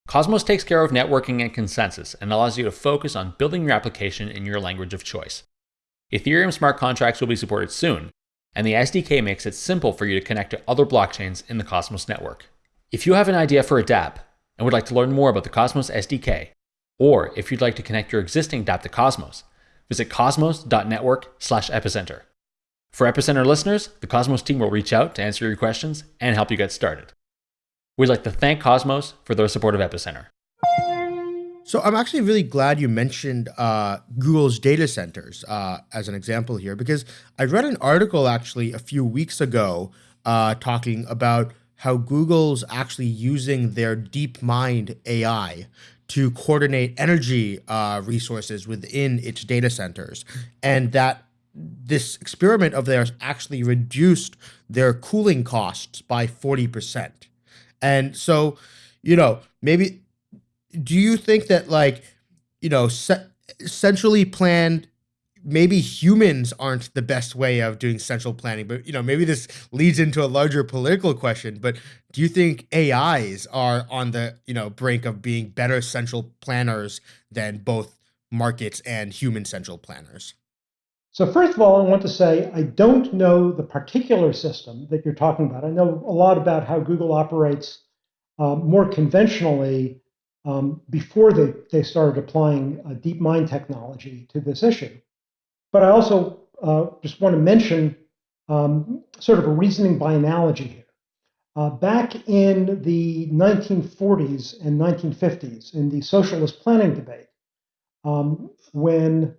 Cosmos takes care of networking and consensus and allows you to focus on building your application in your language of choice. Ethereum smart contracts will be supported soon, and the SDK makes it simple for you to connect to other blockchains in the Cosmos network. If you have an idea for a dApp and would like to learn more about the Cosmos SDK, or if you'd like to connect your existing dApp to Cosmos, visit cosmos.network/epicenter. For Epicenter listeners, the Cosmos team will reach out to answer your questions and help you get started. We'd like to thank Cosmos for their support of Epicenter.
So I'm actually really glad you mentioned uh, Google's data centers uh, as an example here, because I read an article actually a few weeks ago uh, talking about how Google's actually using their DeepMind AI to coordinate energy uh, resources within its data centers, and that this experiment of theirs actually reduced their cooling costs by 40%. And so, you know, maybe do you think that like you know ce- centrally planned maybe humans aren't the best way of doing central planning but you know maybe this leads into a larger political question but do you think ais are on the you know brink of being better central planners than both markets and human central planners
so first of all i want to say i don't know the particular system that you're talking about i know a lot about how google operates uh, more conventionally um, before they, they started applying uh, DeepMind technology to this issue. But I also uh, just want to mention um, sort of a reasoning by analogy here. Uh, back in the 1940s and 1950s, in the socialist planning debate, um, when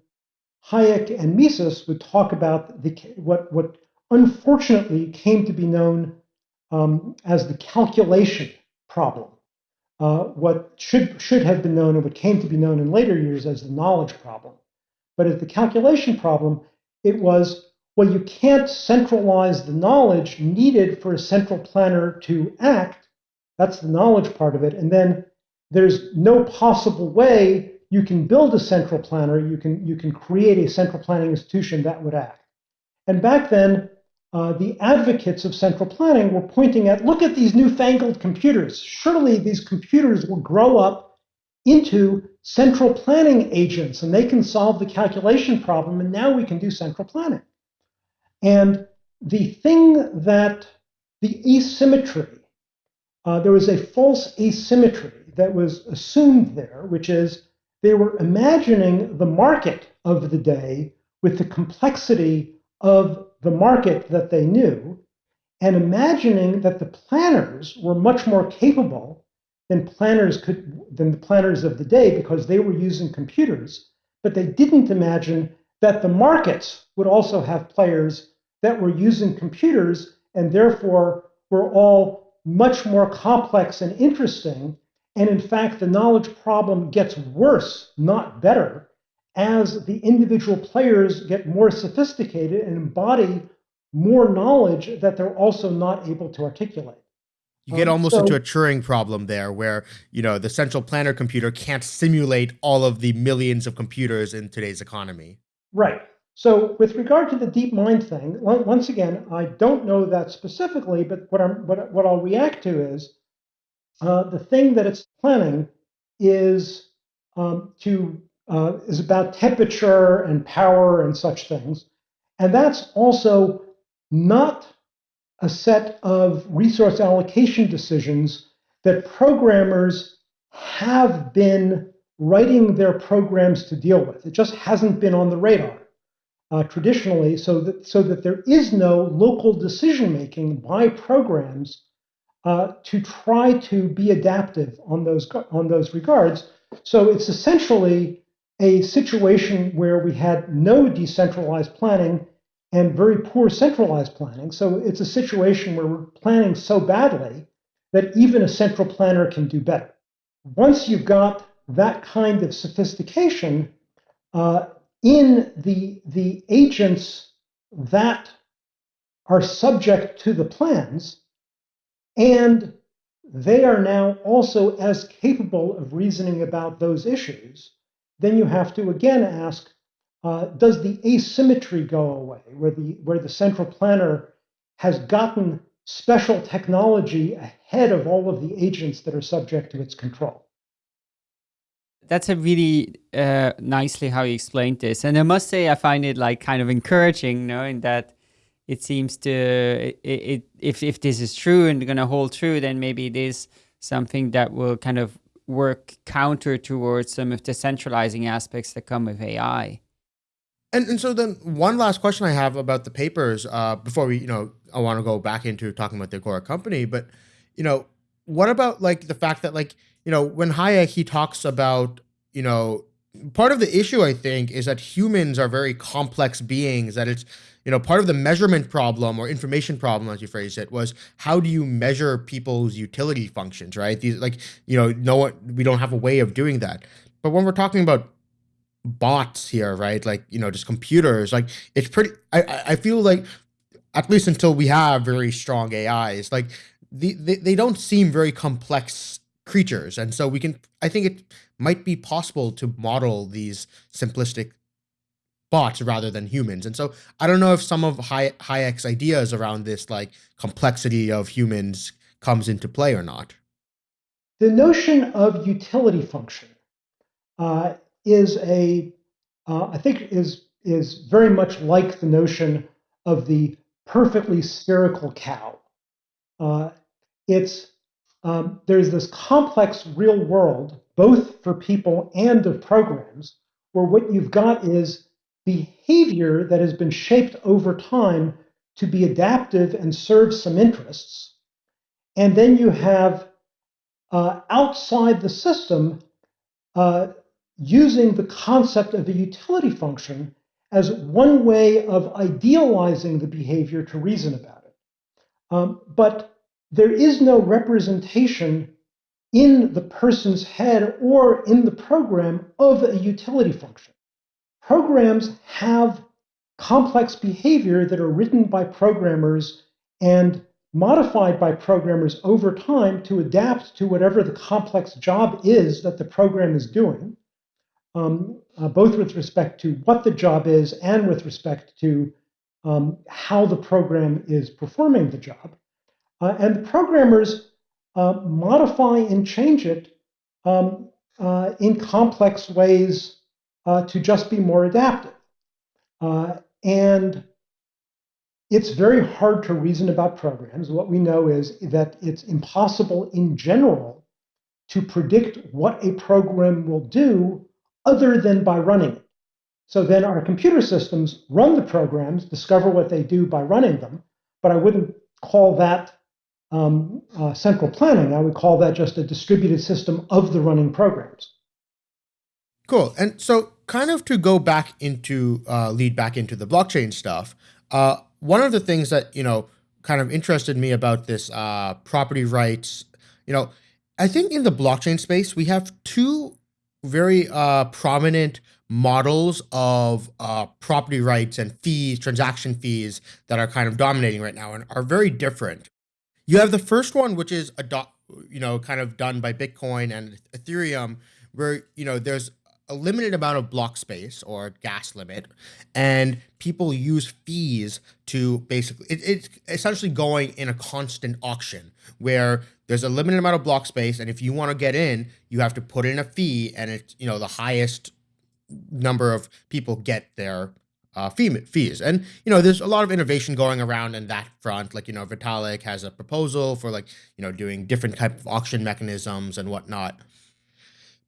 Hayek and Mises would talk about the, what, what unfortunately came to be known um, as the calculation problem uh, what should, should have been known and what came to be known in later years as the knowledge problem. But as the calculation problem, it was, well, you can't centralize the knowledge needed for a central planner to act. That's the knowledge part of it. And then there's no possible way you can build a central planner. You can, you can create a central planning institution that would act. And back then, uh, the advocates of central planning were pointing at look at these newfangled computers. Surely these computers will grow up into central planning agents and they can solve the calculation problem, and now we can do central planning. And the thing that the asymmetry uh, there was a false asymmetry that was assumed there, which is they were imagining the market of the day with the complexity of the market that they knew, and imagining that the planners were much more capable than planners could than the planners of the day because they were using computers, but they didn't imagine that the markets would also have players that were using computers and therefore were all much more complex and interesting. And in fact, the knowledge problem gets worse, not better, as the individual players get more sophisticated and embody more knowledge that they're also not able to articulate.
You get um, almost so, into a Turing problem there where, you know, the central planner computer can't simulate all of the millions of computers in today's economy.
Right. So with regard to the DeepMind thing, once again, I don't know that specifically, but what, I'm, what, what I'll react to is uh, the thing that it's planning is um, to uh, is about temperature and power and such things. And that's also not a set of resource allocation decisions that programmers have been writing their programs to deal with. It just hasn't been on the radar uh, traditionally, so that so that there is no local decision making by programs uh, to try to be adaptive on those on those regards. So it's essentially a situation where we had no decentralized planning and very poor centralized planning. So it's a situation where we're planning so badly that even a central planner can do better. Once you've got that kind of sophistication uh, in the, the agents that are subject to the plans, and they are now also as capable of reasoning about those issues, then you have to again ask uh, does the asymmetry go away, where the, where the central planner has gotten special technology ahead of all of the agents that are subject to its control?
That's a really uh, nicely how you explained this. And I must say, I find it like kind of encouraging, knowing that it seems to, it, it if, if this is true and going to hold true, then maybe it is something that will kind of work counter towards some of the centralizing aspects that come with AI.
And and so then one last question I have about the papers uh, before we you know I want to go back into talking about the Agora company, but you know what about like the fact that like you know when Hayek he talks about you know part of the issue I think is that humans are very complex beings that it's you know part of the measurement problem or information problem as you phrase it was how do you measure people's utility functions right these like you know no one we don't have a way of doing that but when we're talking about bots here, right? Like, you know, just computers. Like it's pretty I I feel like at least until we have very strong AIs, like the, they, they don't seem very complex creatures. And so we can I think it might be possible to model these simplistic bots rather than humans. And so I don't know if some of Hayek's ideas around this like complexity of humans comes into play or not.
The notion of utility function uh, is a, uh, I think is is very much like the notion of the perfectly spherical cow. Uh, it's um, there's this complex real world, both for people and of programs, where what you've got is behavior that has been shaped over time to be adaptive and serve some interests. And then you have uh, outside the system uh, using the concept of a utility function as one way of idealizing the behavior to reason about it. Um, but there is no representation in the person's head or in the program of a utility function. Programs have complex behavior that are written by programmers and modified by programmers over time to adapt to whatever the complex job is that the program is doing um, uh, both with respect to what the job is and with respect to um, how the program is performing the job. Uh, and the programmers uh, modify and change it um, uh, in complex ways uh, to just be more adaptive. Uh, and it's very hard to reason about programs. What we know is that it's impossible in general to predict what a program will do other than by running it. So then our computer systems run the programs, discover what they do by running them, but I wouldn't call that um, uh, central planning. I would call that just a distributed system of the running programs.
Cool. And so, kind of to go back into uh, lead back into the blockchain stuff, uh, one of the things that you know kind of interested me about this uh, property rights, you know, I think in the blockchain space we have two very uh, prominent models of uh, property rights and fees, transaction fees that are kind of dominating right now and are very different. You have the first one, which is a you know kind of done by Bitcoin and Ethereum, where you know there's a limited amount of block space or gas limit, and people use fees to basically it, it's essentially going in a constant auction where there's a limited amount of block space, and if you want to get in, you have to put in a fee, and it's you know the highest number of people get their uh, fee, fees. And, you know, there's a lot of innovation going around in that front. Like, you know, Vitalik has a proposal for like, you know, doing different type of auction mechanisms and whatnot.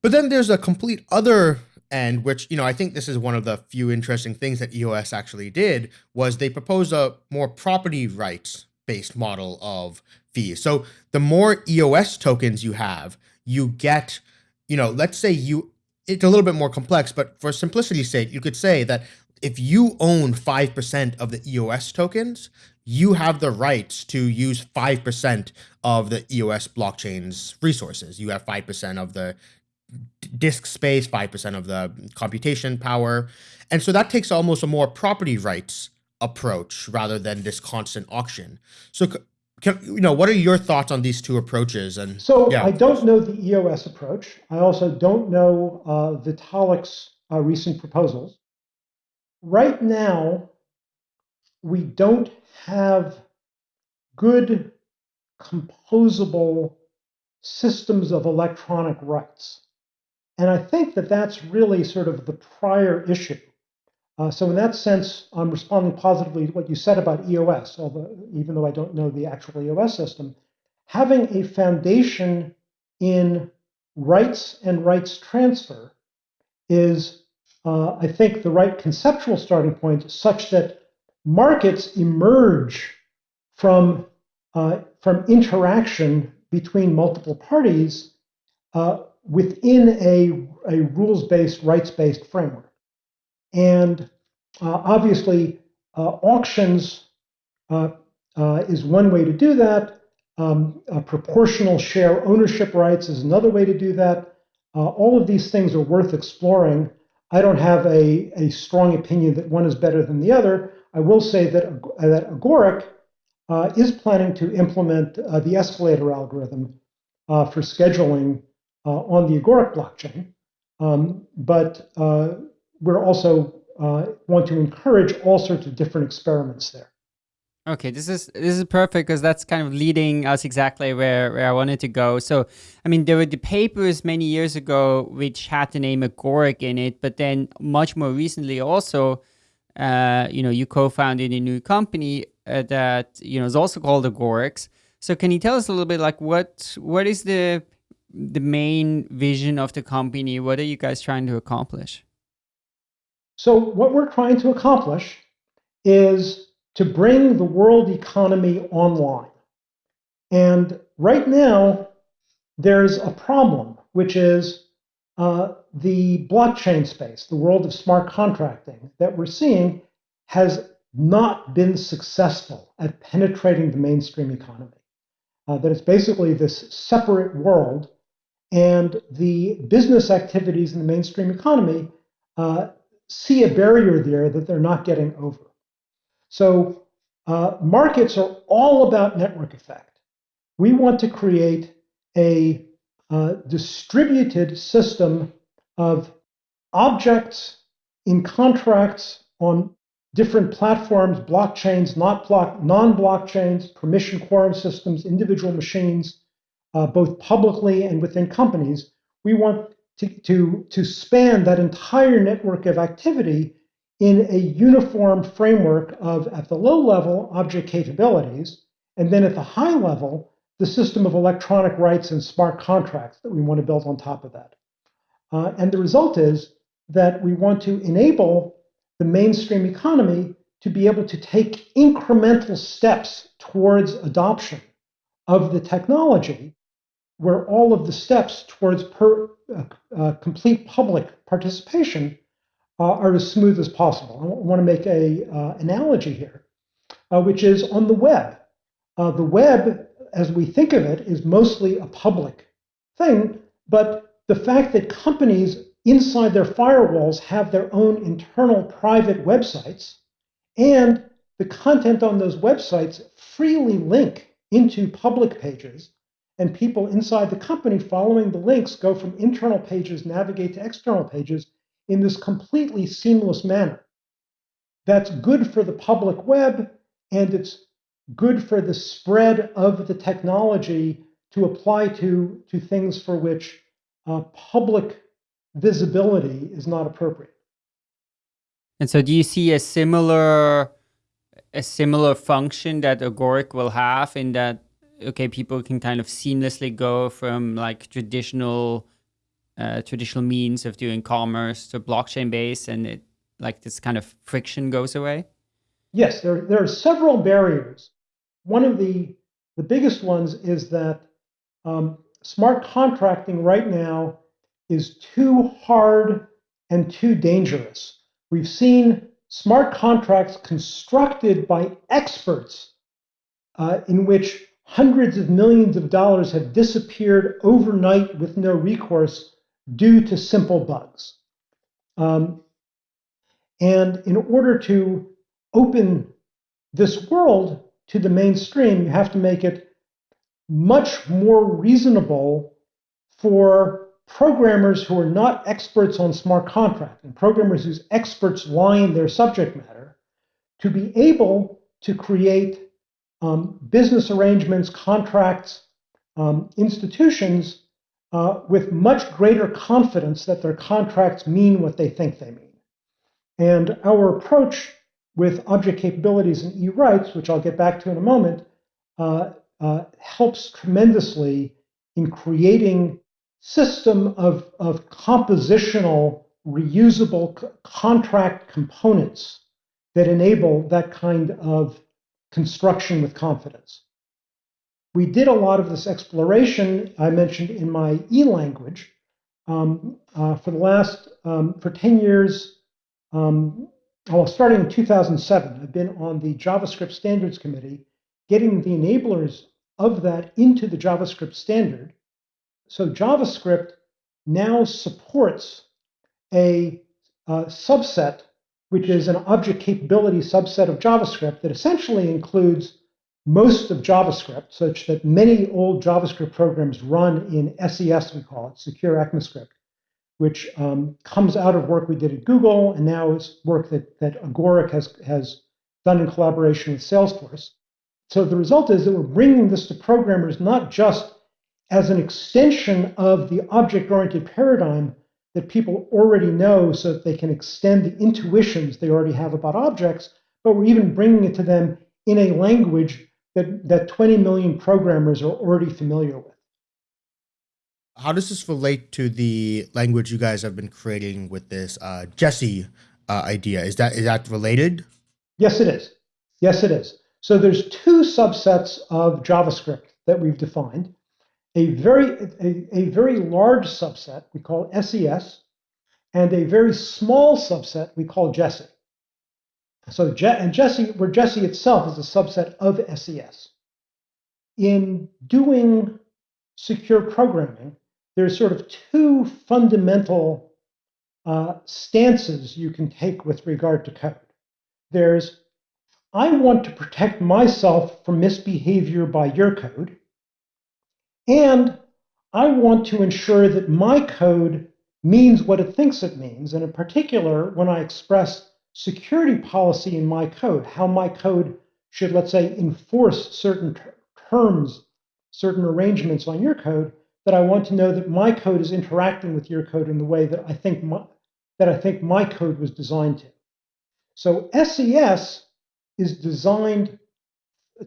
But then there's a complete other end, which, you know, I think this is one of the few interesting things that EOS actually did was they proposed a more property rights based model of fees. So the more EOS tokens you have, you get, you know, let's say you, it's a little bit more complex, but for simplicity's sake, you could say that if you own 5% of the EOS tokens, you have the rights to use 5% of the EOS blockchain's resources. You have 5% of the disk space, 5% of the computation power. And so that takes almost a more property rights approach rather than this constant auction. So can, you know, what are your thoughts on these two approaches? And
so yeah. I don't know the EOS approach. I also don't know uh, Vitalik's uh, recent proposals. Right now, we don't have good composable systems of electronic rights. And I think that that's really sort of the prior issue. Uh, so in that sense, I'm responding positively to what you said about EOS, although even though I don't know the actual EOS system, having a foundation in rights and rights transfer is, uh, I think, the right conceptual starting point, such that markets emerge from uh, from interaction between multiple parties uh, within a, a rules-based, rights-based framework. And uh, obviously, uh, auctions uh, uh, is one way to do that. Um, proportional share ownership rights is another way to do that. Uh, all of these things are worth exploring. I don't have a, a strong opinion that one is better than the other. I will say that, that Agoric is planning to implement the escalator algorithm for scheduling uh, on the Agoric blockchain. Um, but uh, we're also uh, want to encourage all sorts of different experiments there.
Okay, this is this is perfect because that's kind of leading us exactly where, where I wanted to go. So, I mean, there were the papers many years ago which had the name Agoric in it, but then much more recently also, uh, you know, you co-founded a new company uh, that you know is also called Agorics. So, can you tell us a little bit like what what is the the main vision of the company? What are you guys trying to accomplish?
So, what we're trying to accomplish is to bring the world economy online. And right now, there's a problem, which is uh, the blockchain space, the world of smart contracting that we're seeing has not been successful at penetrating the mainstream economy. Uh, that it's basically this separate world and the business activities in the mainstream economy uh, see a barrier there that they're not getting over. So uh, markets are all about network effect. We want to create a uh, distributed system of objects in contracts on different platforms, blockchains, not block, non-blockchains, permission quorum systems, individual machines, uh, both publicly and within companies, we want to, to, to span that entire network of activity in a uniform framework of, at the low level, object capabilities, and then at the high level, the system of electronic rights and smart contracts that we want to build on top of that. Uh, and the result is that we want to enable the mainstream economy to be able to take incremental steps towards adoption of the technology, where all of the steps towards per, uh, uh, complete public participation uh, are as smooth as possible. I want to make a uh, analogy here, which is on the web. The web, as we think of it, is mostly a public thing, but the fact that companies inside their firewalls have their own internal private websites, and the content on those websites freely link into public pages, and people inside the company following the links go from internal pages, navigate to external pages in this completely seamless manner. That's good for the public web, and it's good for the spread of the technology to apply to, to things for which uh, public visibility is not appropriate.
And so do you see a similar a similar function that Agoric will have in that okay, people can kind of seamlessly go from like traditional uh, traditional means of doing commerce to blockchain based and it like this kind of friction goes away?
Yes, there, there are several barriers. One of the, the biggest ones is that um, smart contracting right now is too hard and too dangerous. We've seen smart contracts constructed by experts uh, in which hundreds of millions of dollars have disappeared overnight with no recourse due to simple bugs. Um, and in order to open this world to the mainstream, you have to make it much more reasonable for programmers who are not experts on smart contract and programmers whose experts lie in their subject matter to be able to create um, business arrangements, contracts, um, institutions uh, with much greater confidence that their contracts mean what they think they mean. And our approach with object capabilities and e-rights, which I'll get back to in a moment, uh, uh, helps tremendously in creating system of, of compositional, reusable contract components that enable that kind of construction with confidence. We did a lot of this exploration I mentioned in my E language um, uh, for the last, um, for 10 years, um, well, starting in 2007, I've been on the JavaScript Standards Committee, getting the enablers of that into the JavaScript standard so JavaScript now supports a, a subset, which is an object capability subset of JavaScript that essentially includes most of JavaScript, such that many old JavaScript programs run in SES, we call it, Secure ECMAScript, which um, comes out of work we did at Google, and now is work that, that Agoric has, has done in collaboration with Salesforce. So the result is that we're bringing this to programmers not just as an extension of the object-oriented paradigm that people already know so that they can extend the intuitions they already have about objects, but we're even bringing it to them in a language that, that 20 million programmers are already familiar with.
How does this relate to the language you guys have been creating with this uh, Jessie uh, idea? Is that is that related?
Yes, it is. Yes, it is. So there's two subsets of JavaScript that we've defined a very, a, a very large subset we call SES, and a very small subset we call Jessie. So and Jessie, where Jessie itself is a subset of SES. In doing secure programming, there's sort of two fundamental uh, stances you can take with regard to code. There's, I want to protect myself from misbehavior by your code, and I want to ensure that my code means what it thinks it means. And in particular, when I express security policy in my code, how my code should, let's say, enforce certain terms, certain arrangements on your code, that I want to know that my code is interacting with your code in the way that I think my, that I think my code was designed to. So SES is designed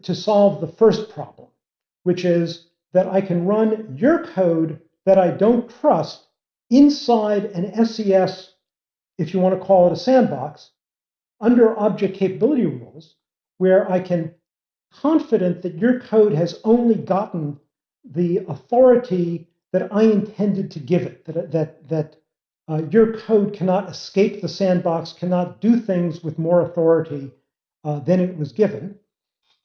to solve the first problem, which is that I can run your code that I don't trust inside an SES, if you want to call it a sandbox, under object capability rules, where I can confident that your code has only gotten the authority that I intended to give it, that, that, that uh, your code cannot escape the sandbox, cannot do things with more authority uh, than it was given.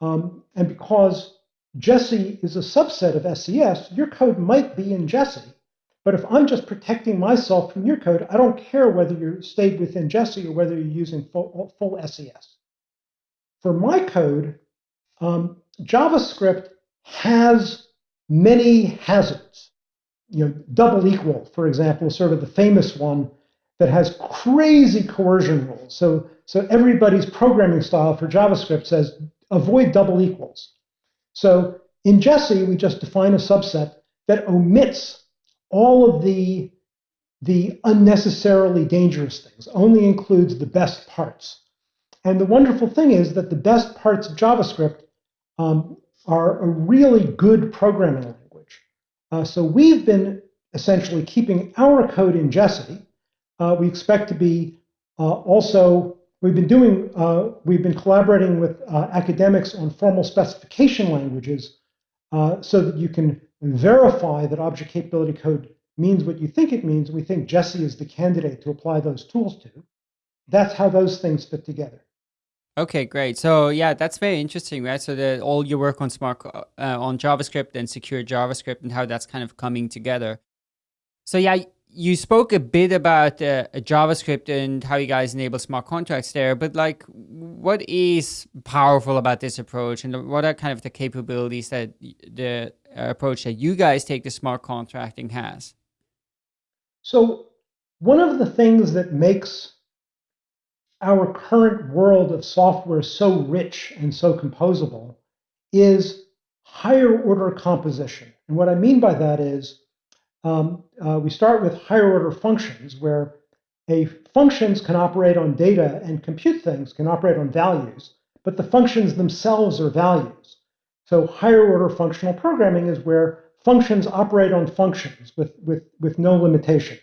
Um, and because Jessie is a subset of SES, your code might be in Jessie. But if I'm just protecting myself from your code, I don't care whether you stayed within Jessie or whether you're using full, full SES. For my code, um, JavaScript has many hazards. You know, double equal, for example, is sort of the famous one that has crazy coercion rules. So, so everybody's programming style for JavaScript says avoid double equals. So in Jessie, we just define a subset that omits all of the, the unnecessarily dangerous things, only includes the best parts. And the wonderful thing is that the best parts of JavaScript um, are a really good programming language. Uh, so we've been essentially keeping our code in Jessie. Uh, we expect to be uh, also, we've been doing, uh, we've been collaborating with uh, academics on formal specification languages uh, so that you can verify that object capability code means what you think it means. We think Jessie is the candidate to apply those tools to. That's how those things fit together.
Okay, great. So yeah, that's very interesting, right? So that all your work on smart uh, on JavaScript and secure JavaScript and how that's kind of coming together. So yeah, you spoke a bit about uh, JavaScript and how you guys enable smart contracts there, but like, what is powerful about this approach, and what are kind of the capabilities that the approach that you guys take to smart contracting has?
So one of the things that makes our current world of software so rich and so composable is higher order composition. And what I mean by that is um, uh, we start with higher order functions where a functions can operate on data and compute things can operate on values, but the functions themselves are values. So higher order functional programming is where functions operate on functions with, with, with no limitation.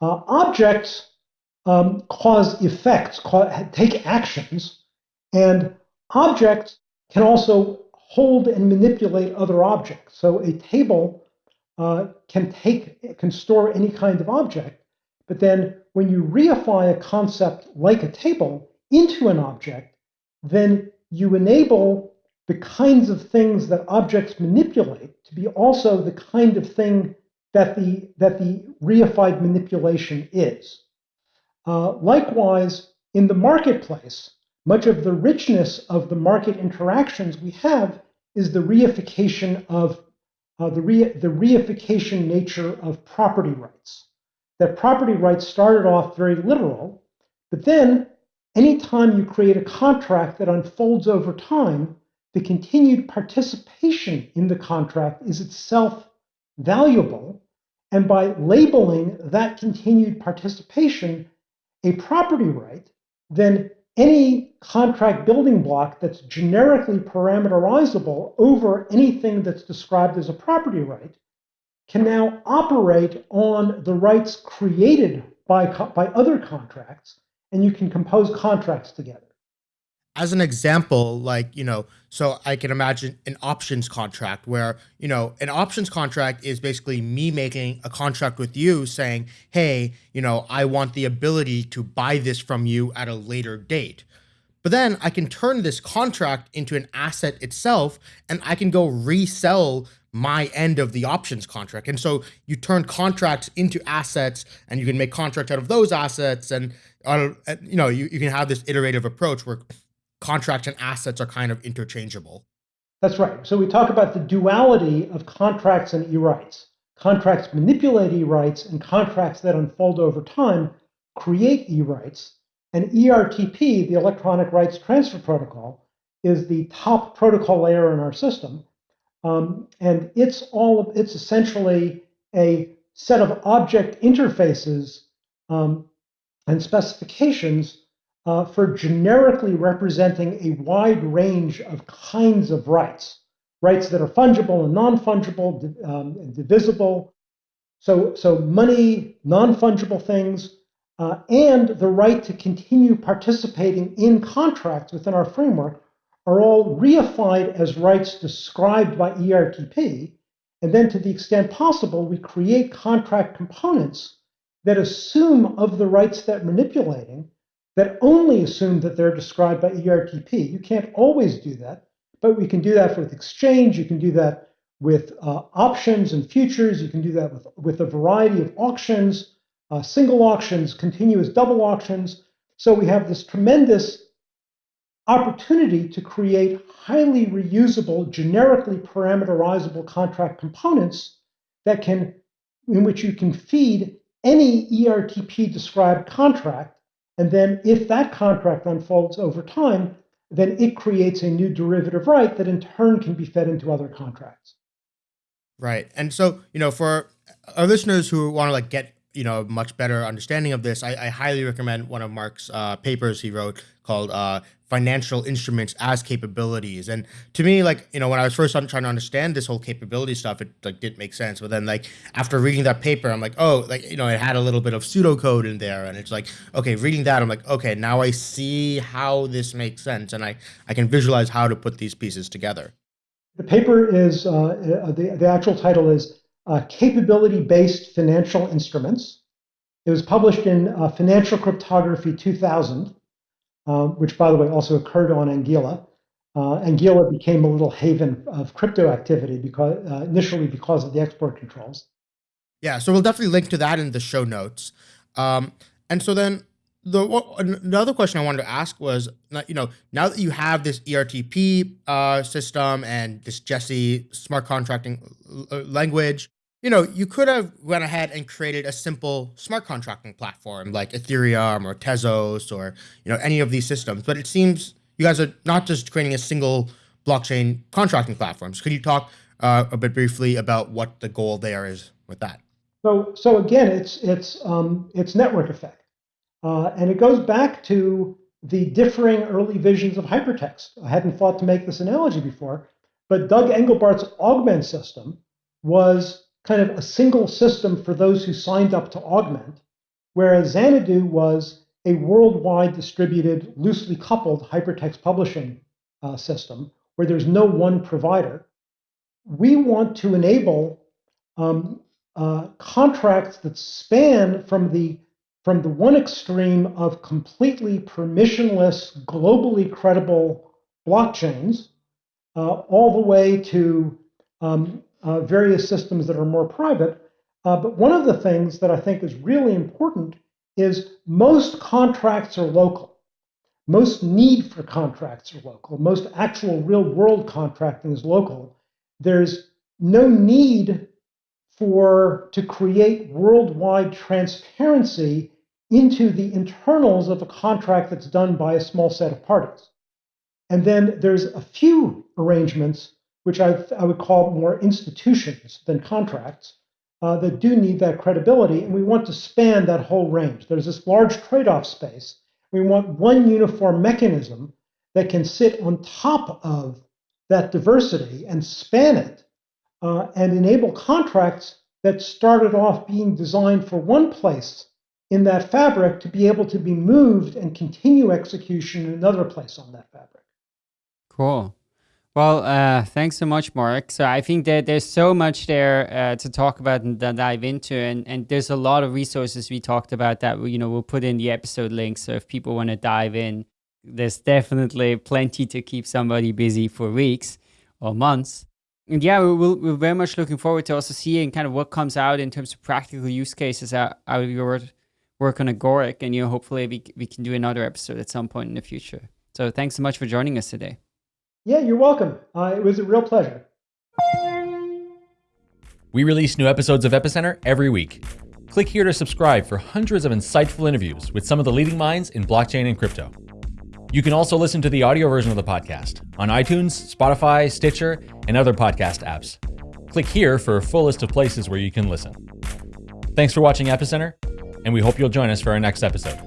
Uh, objects um, cause effects, take actions, and objects can also hold and manipulate other objects. So a table uh, can take, can store any kind of object, but then when you reify a concept like a table into an object, then you enable the kinds of things that objects manipulate to be also the kind of thing that the, that the reified manipulation is. Uh, likewise, in the marketplace, much of the richness of the market interactions we have is the reification of uh, the, re the reification nature of property rights. That property rights started off very literal, but then anytime you create a contract that unfolds over time, the continued participation in the contract is itself valuable. And by labeling that continued participation a property right, then any contract building block that's generically parameterizable over anything that's described as a property right can now operate on the rights created by, by other contracts, and you can compose contracts together
as an example, like, you know, so I can imagine an options contract where, you know, an options contract is basically me making a contract with you saying, hey, you know, I want the ability to buy this from you at a later date. But then I can turn this contract into an asset itself and I can go resell my end of the options contract. And so you turn contracts into assets and you can make contracts out of those assets. And, uh, you know, you, you can have this iterative approach where contracts and assets are kind of interchangeable.
That's right. So we talk about the duality of contracts and e-rights. Contracts manipulate e-rights and contracts that unfold over time create e-rights. And ERTP, the Electronic Rights Transfer Protocol, is the top protocol layer in our system. Um, and it's all it's essentially a set of object interfaces um, and specifications uh, for generically representing a wide range of kinds of rights, rights that are fungible and non-fungible, um, and divisible. So, so money, non-fungible things, uh, and the right to continue participating in contracts within our framework are all reified as rights described by ERTP. And then to the extent possible, we create contract components that assume of the rights that manipulating that only assume that they're described by ERTP. You can't always do that, but we can do that with exchange. You can do that with uh, options and futures. You can do that with, with a variety of auctions, uh, single auctions, continuous double auctions. So we have this tremendous opportunity to create highly reusable, generically parameterizable contract components that can, in which you can feed any ERTP described contract and then if that contract unfolds over time, then it creates a new derivative right that in turn can be fed into other contracts.
Right. And so, you know, for our listeners who want to like get you know a much better understanding of this, I, I highly recommend one of Mark's uh, papers he wrote called uh, "Financial Instruments as Capabilities." And to me, like you know, when I was first trying to understand this whole capability stuff, it like didn't make sense. But then, like after reading that paper, I'm like, oh, like you know, it had a little bit of pseudocode in there, and it's like, okay, reading that, I'm like, okay, now I see how this makes sense, and I I can visualize how to put these pieces together.
The paper is uh, the the actual title is uh, capability-based financial instruments. It was published in uh, Financial Cryptography 2000, uh, which, by the way, also occurred on Anguilla. Uh, Anguilla became a little haven of crypto activity because uh, initially because of the export controls.
Yeah, so we'll definitely link to that in the show notes. Um, and so then the another question I wanted to ask was, you know, now that you have this ERTP uh, system and this Jessie smart contracting uh, language, you know, you could have went ahead and created a simple smart contracting platform like Ethereum or Tezos or, you know, any of these systems. But it seems you guys are not just creating a single blockchain contracting platforms. Could you talk uh, a bit briefly about what the goal there is with that?
So, so again, it's it's um, it's network effect, uh, and it goes back to the differing early visions of hypertext. I hadn't thought to make this analogy before, but Doug Engelbart's augment system was kind of a single system for those who signed up to augment, whereas Xanadu was a worldwide distributed, loosely coupled hypertext publishing uh, system where there's no one provider. We want to enable um, uh, contracts that span from the from the one extreme of completely permissionless, globally credible blockchains, uh, all the way to um, uh, various systems that are more private. Uh, but one of the things that I think is really important is most contracts are local. Most need for contracts are local. Most actual real world contracting is local. There's no need for to create worldwide transparency into the internals of a contract that's done by a small set of parties. And then there's a few arrangements which I, I would call more institutions than contracts, uh, that do need that credibility. And we want to span that whole range. There's this large trade off space. We want one uniform mechanism that can sit on top of that diversity and span it uh, and enable contracts that started off being designed for one place in that fabric to be able to be moved and continue execution in another place on that fabric.
Cool. Well, uh, thanks so much, Mark. So I think that there's so much there uh, to talk about and dive into, and, and there's a lot of resources we talked about that you know we'll put in the episode links. So if people want to dive in, there's definitely plenty to keep somebody busy for weeks or months. And yeah, we will, we're very much looking forward to also seeing kind of what comes out in terms of practical use cases out, out of your work on Agoric, and you know hopefully we we can do another episode at some point in the future. So thanks so much for joining us today.
Yeah, you're welcome. Uh, it was a real pleasure.
We release new episodes of Epicenter every week. Click here to subscribe for hundreds of insightful interviews with some of the leading minds in blockchain and crypto. You can also listen to the audio version of the podcast on iTunes, Spotify, Stitcher, and other podcast apps. Click here for a full list of places where you can listen. Thanks for watching Epicenter, and we hope you'll join us for our next episode.